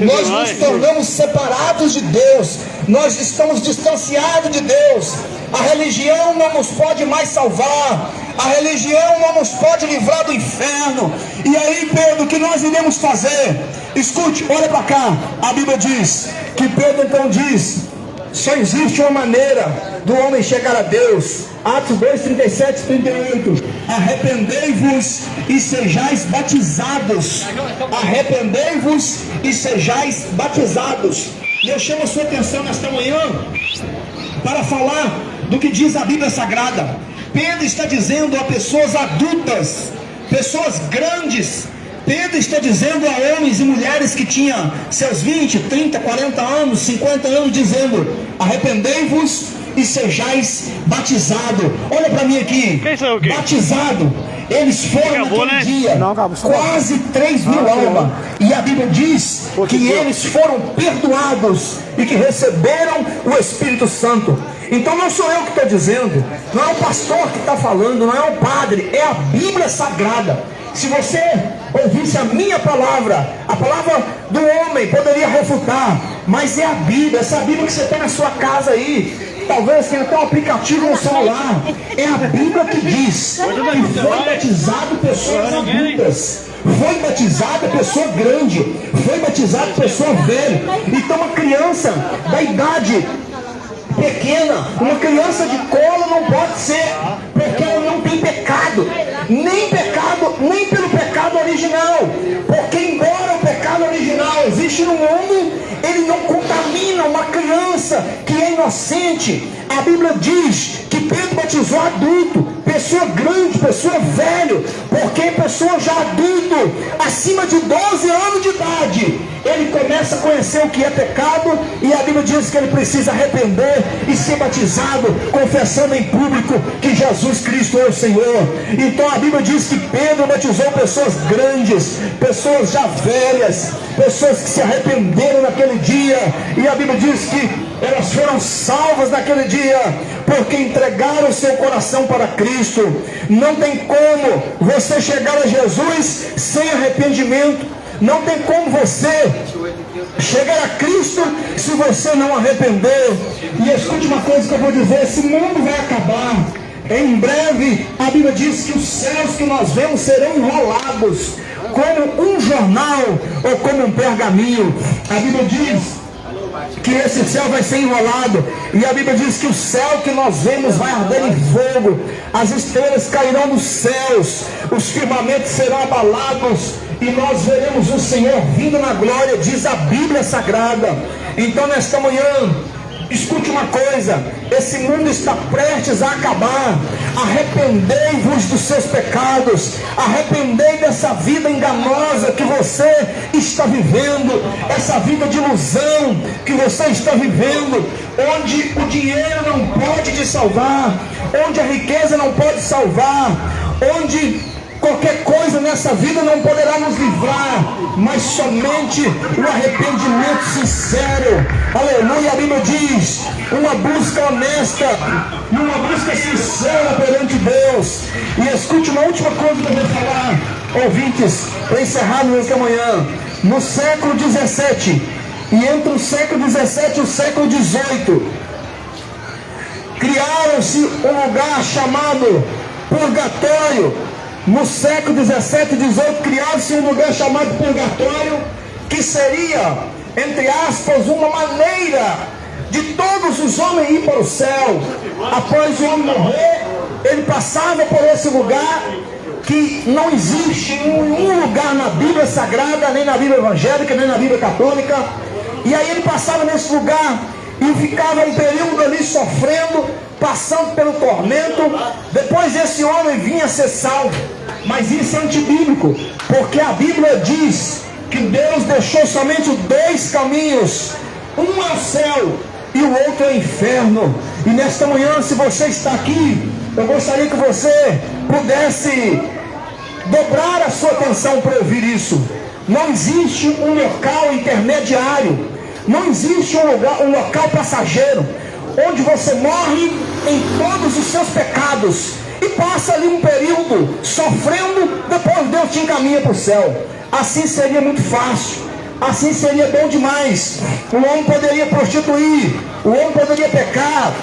Speaker 5: Nós nos tornamos separados de Deus. Nós estamos distanciados de Deus. A religião não nos pode mais salvar. A religião não nos pode livrar do inferno. E aí, Pedro, o que nós iremos fazer? Escute, olha para cá. A Bíblia diz que Pedro então diz: só existe uma maneira do homem chegar a Deus. Atos 2, 37 38. Arrependei-vos e sejais batizados. Arrependei-vos e sejais batizados. E eu chamo a sua atenção nesta manhã para falar do que diz a Bíblia Sagrada. Pedro está dizendo a pessoas adultas, pessoas grandes, Pedro está dizendo a homens e mulheres que tinham seus 20, 30, 40 anos, 50 anos, dizendo: arrependei-vos e sejais batizado. Olha para mim aqui. Batizado. Eles foram acabou, naquele né? dia Não, acabou, quase 3 mil almas. E a Bíblia diz que eles foram perdoados e que receberam o Espírito Santo. Então não sou eu que estou dizendo, não é o pastor que está falando, não é o padre, é a Bíblia Sagrada. Se você ouvisse a minha palavra, a palavra do homem poderia refutar, mas é a Bíblia, essa Bíblia que você tem na sua casa aí. Talvez tenha até um aplicativo no celular. É a Bíblia que diz que foi batizado pessoas adultas. Foi batizada pessoa grande, foi batizada pessoa velha. Então uma criança da idade pequena, uma criança de colo não pode ser, porque ela não tem pecado, nem pecado, nem pelo pecado original, porque existe no mundo, ele não contamina uma criança que é inocente. A Bíblia diz que Pedro batizou adulto, pessoa grande, pessoa velho, porque pessoa já adulto, acima de 12 anos de idade, ele começa a conhecer o que é pecado e a Bíblia diz que ele precisa arrepender e ser batizado, confessando em público que Jesus Cristo é o Senhor. Então a Bíblia diz que Pedro batizou pessoas grandes, pessoas já velhas, pessoas que se arrependeram naquele dia, e a Bíblia diz que elas foram salvas naquele dia, porque entregaram o seu coração para Cristo. Não tem como você chegar a Jesus sem arrependimento. Não tem como você chegar a Cristo se você não arrepender. E escute uma coisa que eu vou dizer: esse mundo vai acabar. Em breve, a Bíblia diz que os céus que nós vemos serão enrolados como um jornal ou como um pergaminho. A Bíblia diz que esse céu vai ser enrolado. E a Bíblia diz que o céu que nós vemos vai arder em fogo, as estrelas cairão dos céus, os firmamentos serão abalados, e nós veremos o Senhor vindo na glória, diz a Bíblia Sagrada. Então, nesta manhã, escute uma coisa: esse mundo está prestes a acabar. Arrependei-vos dos seus pecados, arrependei dessa vida enganosa que você está vivendo, essa vida de ilusão que você está vivendo, onde o dinheiro não pode te salvar, onde a riqueza não pode salvar, onde Qualquer coisa nessa vida não poderá nos livrar, mas somente o arrependimento sincero. Aleluia, a Bíblia diz: uma busca honesta uma busca sincera perante Deus. E escute uma última coisa que eu vou falar, ouvintes, para encerrar nesta manhã. No século 17 e entre o século 17 e o século 18, criaram-se um lugar chamado purgatório no século 17 e 18 criou-se um lugar chamado purgatório, que seria, entre aspas, uma maneira de todos os homens ir para o céu. Após o homem morrer, ele passava por esse lugar que não existe em nenhum lugar na Bíblia Sagrada, nem na Bíblia Evangélica, nem na Bíblia Católica. E aí ele passava nesse lugar e ficava um período ali sofrendo, passando pelo tormento. Depois esse homem vinha ser salvo. Mas isso é antibíblico, porque a Bíblia diz que Deus deixou somente dois caminhos: um ao céu e o outro ao inferno. E nesta manhã, se você está aqui, eu gostaria que você pudesse dobrar a sua atenção para ouvir isso. Não existe um local intermediário, não existe um, lugar, um local passageiro, onde você morre em todos os seus pecados e passa ali um período sofrendo, depois Deus te encaminha para o céu. Assim seria muito fácil, assim seria bom demais. O homem poderia prostituir, o homem poderia pecar,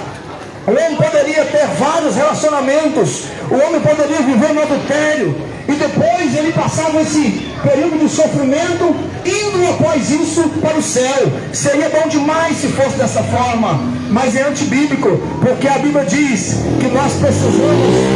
Speaker 5: o homem poderia ter vários relacionamentos, o homem poderia viver no adultério, e depois ele passava esse período de sofrimento, indo após isso para o céu. Seria bom demais se fosse dessa forma, mas é antibíblico, porque a Bíblia diz que nós precisamos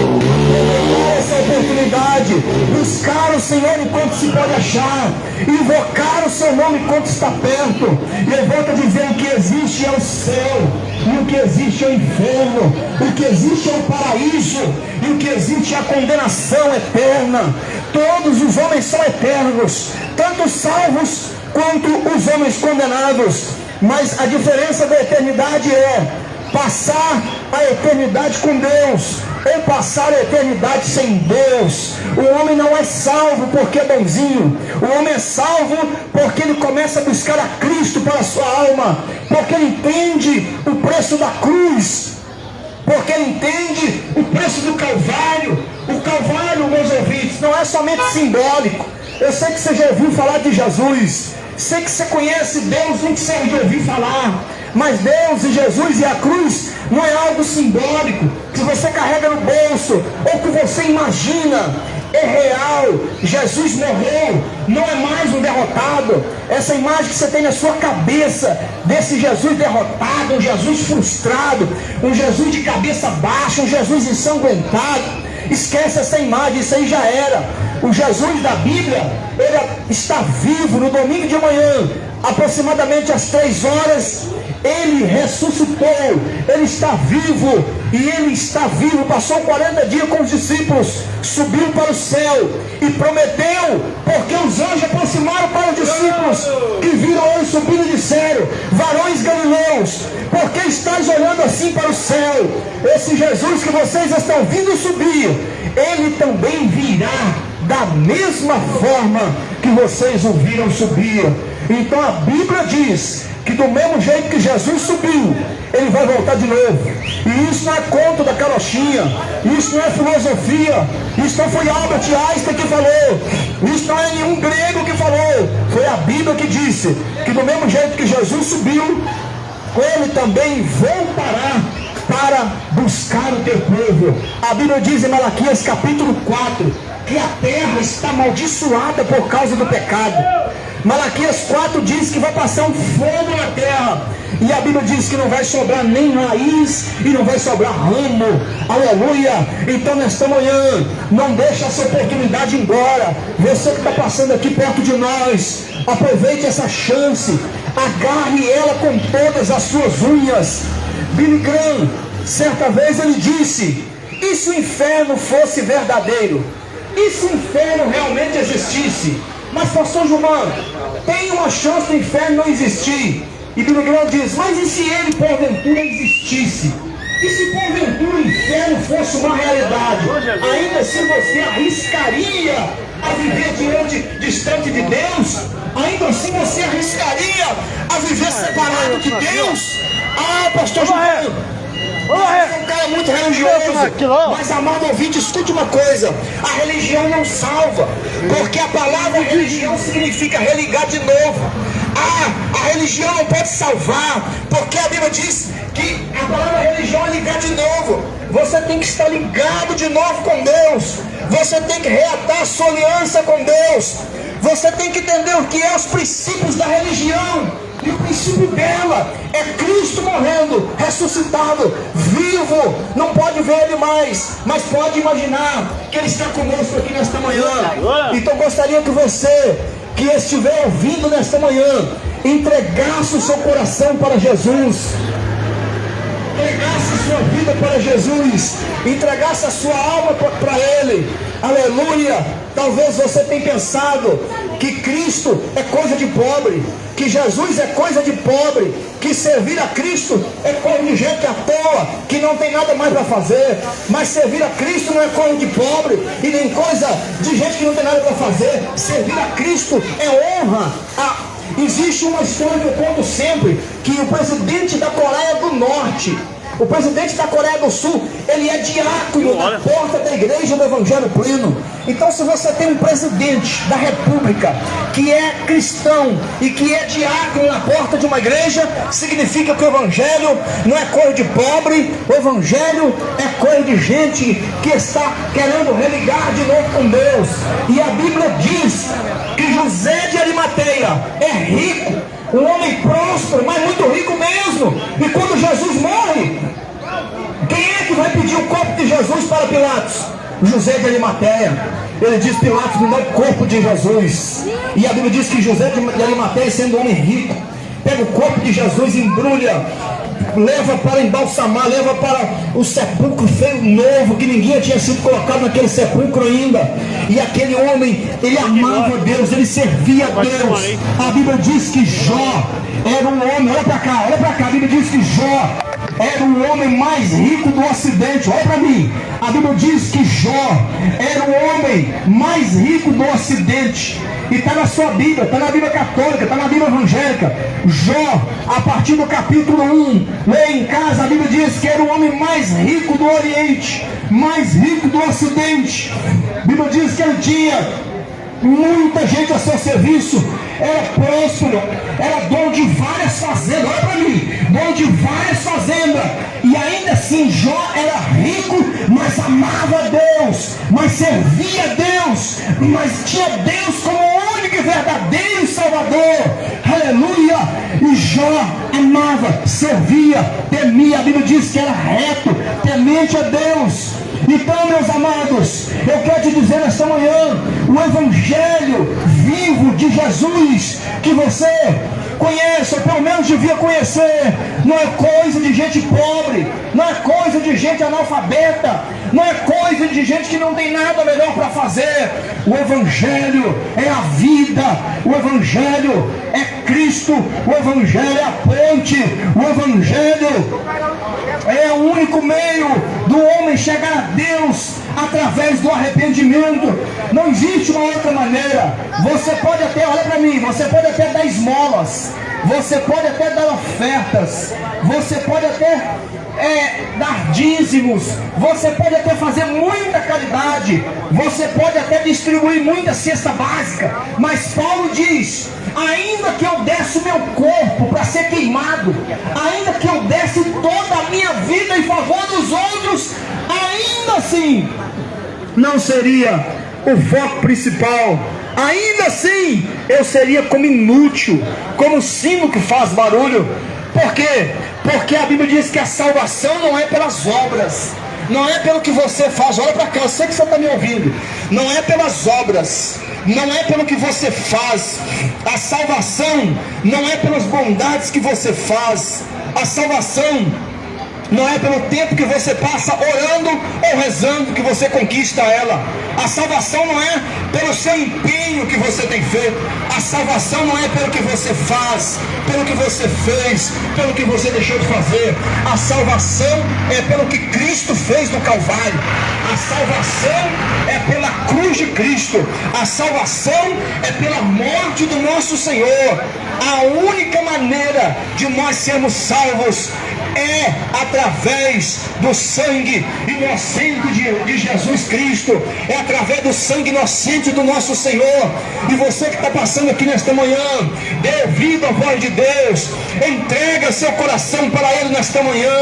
Speaker 5: aproveitar essa oportunidade, buscar o Senhor enquanto se pode achar, invocar o seu nome enquanto está perto. E eu volto a dizer: o que existe é o céu, e o que existe é o inferno, o que existe é o paraíso, e o que existe é a condenação eterna. Todos os homens são eternos, tanto salvos quanto os homens condenados. Mas a diferença da eternidade é passar a eternidade com Deus ou passar a eternidade sem Deus. O homem não é salvo porque é bonzinho. O homem é salvo porque ele começa a buscar a Cristo para a sua alma, porque ele entende o preço da cruz porque entende o preço do Calvário. O Calvário, meus ouvintes, não é somente simbólico. Eu sei que você já ouviu falar de Jesus, sei que você conhece Deus, nem que você já ouviu falar, mas Deus e Jesus e a cruz não é algo simbólico que você carrega no bolso ou que você imagina é real. Jesus morreu, não é mais um derrotado. Essa imagem que você tem na sua cabeça desse Jesus derrotado, um Jesus frustrado, um Jesus de cabeça baixa, um Jesus ensanguentado. Esquece essa imagem, isso aí já era. O Jesus da Bíblia, ele está vivo no domingo de manhã, aproximadamente às três horas ele ressuscitou, ele está vivo, e ele está vivo. Passou 40 dias com os discípulos, subiu para o céu e prometeu, porque os anjos aproximaram para os discípulos que viram ele subindo e disseram: Varões galileus, por que estáis olhando assim para o céu? Esse Jesus que vocês estão vindo subir, ele também virá da mesma forma que vocês o viram subir. Então a Bíblia diz que do mesmo jeito que Jesus subiu, ele vai voltar de novo. E isso não é conto da carochinha, isso não é filosofia, isso não foi Albert Einstein que falou, isso não é nenhum grego que falou, foi a Bíblia que disse que do mesmo jeito que Jesus subiu, ele também voltará para buscar o teu povo. A Bíblia diz em Malaquias capítulo 4 que a terra está amaldiçoada por causa do pecado. Malaquias 4 diz que vai passar um fogo na terra. E a Bíblia diz que não vai sobrar nem raiz e não vai sobrar ramo. Aleluia. Então nesta manhã, não deixe essa oportunidade embora. Você que está passando aqui perto de nós, aproveite essa chance. Agarre ela com todas as suas unhas. Billy Graham, certa vez ele disse: e se o inferno fosse verdadeiro? E se o inferno realmente existisse? Mas pastor Gilmar, tem uma chance do inferno não existir. E Billy Graham diz, mas e se ele porventura existisse? E se porventura o inferno fosse uma realidade? Ainda assim você arriscaria a viver diante, distante de Deus? Ainda assim você arriscaria a viver separado de Deus? Ah, pastor Gilmar, você é um cara muito religioso. Mas, amado ouvinte, escute uma coisa: a religião não salva, porque a palavra religião significa religar de novo. Ah, a religião não pode salvar, porque a Bíblia diz que a palavra religião é ligar de novo. Você tem que estar ligado de novo com Deus. Você tem que reatar a sua aliança com Deus. Você tem que entender o que é os princípios da religião. E o princípio dela é Cristo morrendo, ressuscitado, vivo. Não pode ver ele mais, mas pode imaginar que ele está conosco aqui nesta manhã. Então gostaria que você que estiver ouvindo nesta manhã entregasse o seu coração para Jesus. Entregasse a sua vida para Jesus, entregasse a sua alma para Ele, aleluia. Talvez você tenha pensado que Cristo é coisa de pobre, que Jesus é coisa de pobre, que servir a Cristo é coisa de gente à toa, que não tem nada mais para fazer. Mas servir a Cristo não é coisa de pobre e nem coisa de gente que não tem nada para fazer. Servir a Cristo é honra. A... Existe uma história que eu conto sempre, que o presidente da Coreia do Norte, o presidente da Coreia do Sul, ele é diácono na porta da igreja do Evangelho Pleno. Então, se você tem um presidente da República que é cristão e que é diácono na porta de uma igreja, significa que o Evangelho não é coisa de pobre, o Evangelho é coisa de gente que está querendo religar de novo com Deus. E a Bíblia diz que José de Arimateia é rico, um homem próspero, mas muito rico mesmo. E quando Jesus morre, quem é que vai pedir o corpo de Jesus para Pilatos? José de Arimateia. Ele diz: Pilatos, me dá o corpo de Jesus. E a Bíblia diz que José de Arimateia, sendo um homem rico, pega o corpo de Jesus, embrulha, leva para embalsamar, leva para o sepulcro feio novo, que ninguém tinha sido colocado naquele sepulcro ainda. E aquele homem, ele amava Deus, ele servia a Deus. A Bíblia diz que Jó era um homem, olha para cá, olha para cá, a Bíblia diz que Jó era o homem mais rico do ocidente. Olha para mim. A Bíblia diz que Jó era o homem mais rico do ocidente. E está na sua Bíblia, está na Bíblia católica, está na Bíblia evangélica. Jó, a partir do capítulo 1, lê em casa, a Bíblia diz que era o homem mais rico do Oriente, mais rico do Ocidente. A Bíblia diz que ele tinha muita gente a seu serviço, era próspero, era dono de várias fazendas, olha para mim, dono de várias fazendas, e ainda assim Jó era rico, mas amava Deus, mas servia Deus, mas tinha Deus como único e verdadeiro Salvador, aleluia, e Jó amava, servia, temia, a Bíblia diz que era reto, temente a Deus, então, meus amados, eu quero te dizer nesta manhã, o Evangelho vivo de Jesus, que você conhece, ou pelo menos devia conhecer, não é coisa de gente pobre, não é coisa de gente analfabeta, não é coisa de gente que não tem nada melhor para fazer. O Evangelho é a vida, o Evangelho é Cristo, o Evangelho é a ponte, o Evangelho é o único meio do homem chegar a Deus através do arrependimento. Não existe uma outra maneira. Você pode até, olha para mim, você pode até dar esmolas, você pode até dar ofertas, você pode até é, dar dízimos, você pode até fazer muita caridade, você pode até distribuir muita cesta básica, mas Paulo diz: ainda que eu desse o meu corpo para ser queimado, ainda que eu desse toda a minha vida em favor dos outros, ainda assim não seria o foco principal. Ainda assim, eu seria como inútil, como sino que faz barulho. Por quê? Porque a Bíblia diz que a salvação não é pelas obras, não é pelo que você faz. Olha para cá, eu sei que você está me ouvindo. Não é pelas obras, não é pelo que você faz. A salvação não é pelas bondades que você faz. A salvação não é pelo tempo que você passa orando ou rezando que você conquista ela. A salvação não é pelo seu empenho que você tem feito. A salvação não é pelo que você faz, pelo que você fez, pelo que você deixou de fazer. A salvação é pelo que Cristo fez no Calvário. A salvação é pela cruz de Cristo. A salvação é pela morte do nosso Senhor. A única maneira de nós sermos salvos é através primeira vez do sangue inocente de, de Jesus Cristo, é através do sangue inocente do nosso Senhor. E você que está passando aqui nesta manhã, dê ouvido à voz de Deus, entrega seu coração para Ele nesta manhã.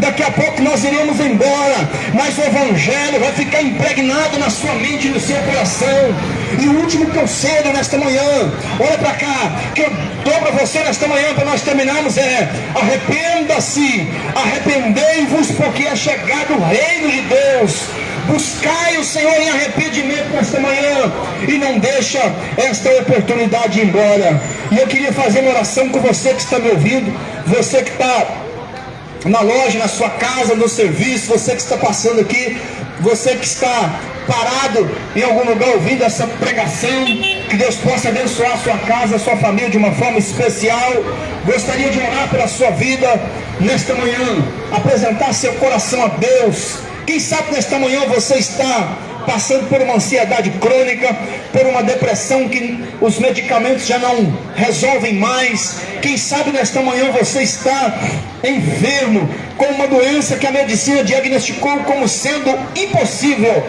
Speaker 5: Daqui a pouco nós iremos embora, mas o Evangelho vai ficar impregnado na sua mente e no seu coração. E o último conselho nesta manhã, olha para cá, que eu dou para você nesta manhã para nós terminarmos é arrependa-se, arrependei-vos porque é chegado o reino de Deus. Buscai o Senhor em arrependimento nesta manhã e não deixa esta oportunidade ir embora. E eu queria fazer uma oração com você que está me ouvindo, você que está na loja, na sua casa, no serviço, você que está passando aqui, você que está parado em algum lugar ouvindo essa pregação, que Deus possa abençoar a sua casa, a sua família de uma forma especial. Gostaria de orar pela sua vida nesta manhã, apresentar seu coração a Deus. Quem sabe nesta manhã você está passando por uma ansiedade crônica, por uma depressão que os medicamentos já não resolvem mais. Quem sabe nesta manhã você está enfermo com uma doença que a medicina diagnosticou como sendo impossível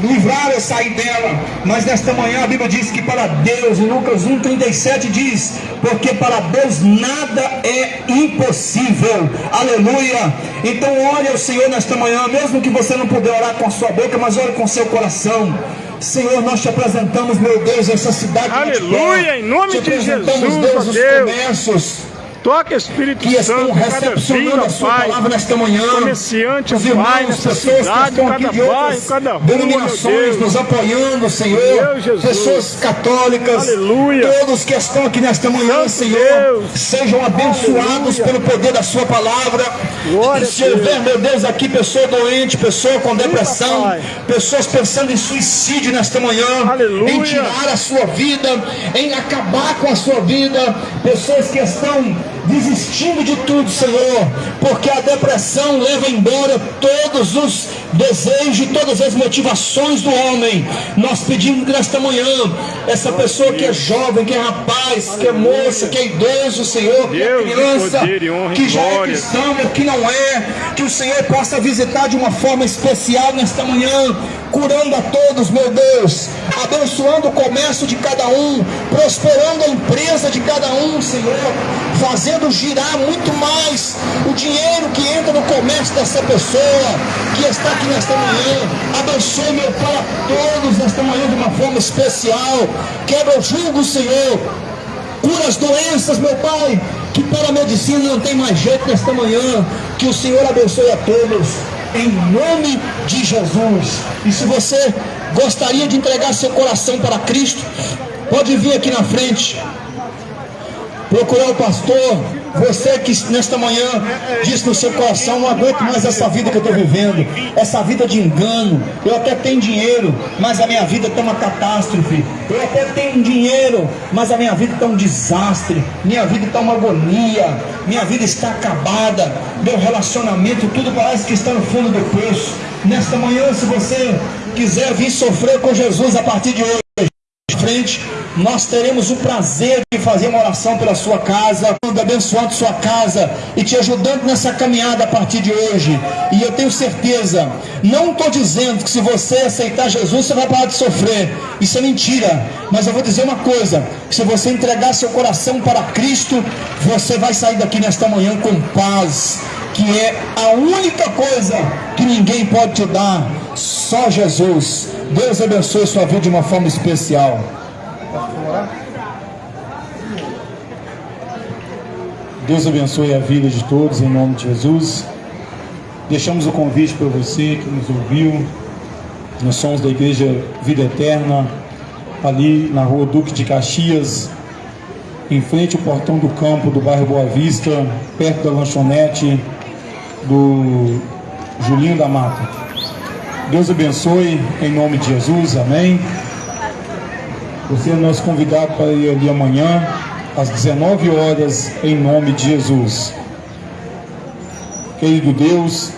Speaker 5: livrar ou sair dela. Mas nesta manhã a Bíblia diz que para Deus, em Lucas 1,37 diz: Porque para Deus nada é impossível. Aleluia. Então ore ao Senhor nesta manhã, mesmo que você não puder orar com a sua boca, mas ore com o seu coração. Senhor, nós te apresentamos, meu Deus, essa cidade.
Speaker 3: Aleluia, em nome de Jesus,
Speaker 5: Deus, os comércios
Speaker 3: Toca Espírito
Speaker 5: que estão
Speaker 3: Santo, cada
Speaker 5: recepcionando
Speaker 3: vida,
Speaker 5: a sua
Speaker 3: Pai.
Speaker 5: palavra nesta manhã.
Speaker 3: Comerciante,
Speaker 5: Os
Speaker 3: Pai,
Speaker 5: irmãos,
Speaker 3: nessa
Speaker 5: pessoas que
Speaker 3: cidade,
Speaker 5: estão aqui
Speaker 3: cada
Speaker 5: de
Speaker 3: bairro, cada rua,
Speaker 5: denominações nos apoiando, Senhor. Pessoas católicas,
Speaker 3: Aleluia.
Speaker 5: todos que estão aqui nesta manhã,
Speaker 3: Santo
Speaker 5: Senhor,
Speaker 3: Deus.
Speaker 5: sejam abençoados
Speaker 3: Aleluia.
Speaker 5: pelo poder da sua palavra.
Speaker 3: Glória
Speaker 5: se houver, meu Deus, aqui pessoa doente, pessoa com depressão,
Speaker 3: Pai.
Speaker 5: pessoas pensando em suicídio nesta manhã,
Speaker 3: Aleluia.
Speaker 5: em tirar a sua vida, em acabar com a sua vida, pessoas que estão desistindo de tudo, Senhor, porque a depressão leva embora todos os desejos, todas as motivações do homem. Nós pedimos nesta manhã, essa pessoa que é jovem, que é rapaz, que é moça, que é idoso, Senhor, que é criança, que já é cristão ou que não é, que o Senhor possa visitar de uma forma especial nesta manhã, curando a todos, meu Deus, abençoando o comércio de cada um, prosperando a empresa de cada um, Senhor, fazendo girar muito mais o dinheiro que entra no comércio dessa pessoa que está aqui nesta manhã. Abençoe, meu Pai, a todos nesta manhã de uma forma especial. Quebra o jugo, Senhor. Cura as doenças, meu Pai, que para a medicina não tem mais jeito nesta manhã. Que o Senhor abençoe a todos em nome de Jesus. E se você gostaria de entregar seu coração para Cristo, pode vir aqui na frente, procurar o pastor. Você que nesta manhã disse no seu coração: não aguento mais essa vida que eu estou vivendo, essa vida de engano. Eu até tenho dinheiro, mas a minha vida está uma catástrofe. Eu até tenho dinheiro, mas a minha vida está um desastre. Minha vida está uma agonia. Minha vida está acabada. Meu relacionamento, tudo parece que está no fundo do poço. Nesta manhã, se você quiser vir sofrer com Jesus a partir de hoje, frente, nós teremos o prazer de fazer uma oração pela sua casa, abençoando sua casa e te ajudando nessa caminhada a partir de hoje. E eu tenho certeza, não estou dizendo que se você aceitar Jesus, você vai parar de sofrer. Isso é mentira. Mas eu vou dizer uma coisa: se você entregar seu coração para Cristo, você vai sair daqui nesta manhã com paz, que é a única coisa que ninguém pode te dar, só Jesus. Deus abençoe sua vida de uma forma especial. Deus abençoe a vida de todos em nome de Jesus. Deixamos o convite para você que nos ouviu. Nós somos da Igreja Vida Eterna, ali na rua Duque de Caxias, em frente ao portão do campo do bairro Boa Vista, perto da lanchonete do Julinho da Mata. Deus abençoe em nome de Jesus, amém. Você é nosso convidado para ir ali amanhã, às 19 horas, em nome de Jesus. Querido Deus,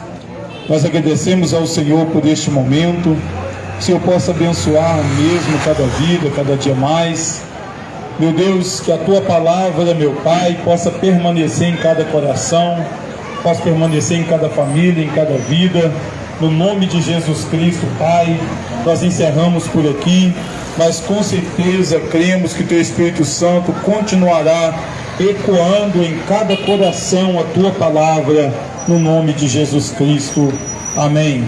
Speaker 5: nós agradecemos ao Senhor por este momento. Que o Senhor possa abençoar mesmo cada vida, cada dia mais. Meu Deus, que a tua palavra, meu Pai, possa permanecer em cada coração, possa permanecer em cada família, em cada vida. No nome de Jesus Cristo, Pai, nós encerramos por aqui mas com certeza cremos que teu Espírito Santo continuará ecoando em cada coração a tua palavra, no nome de Jesus Cristo. Amém.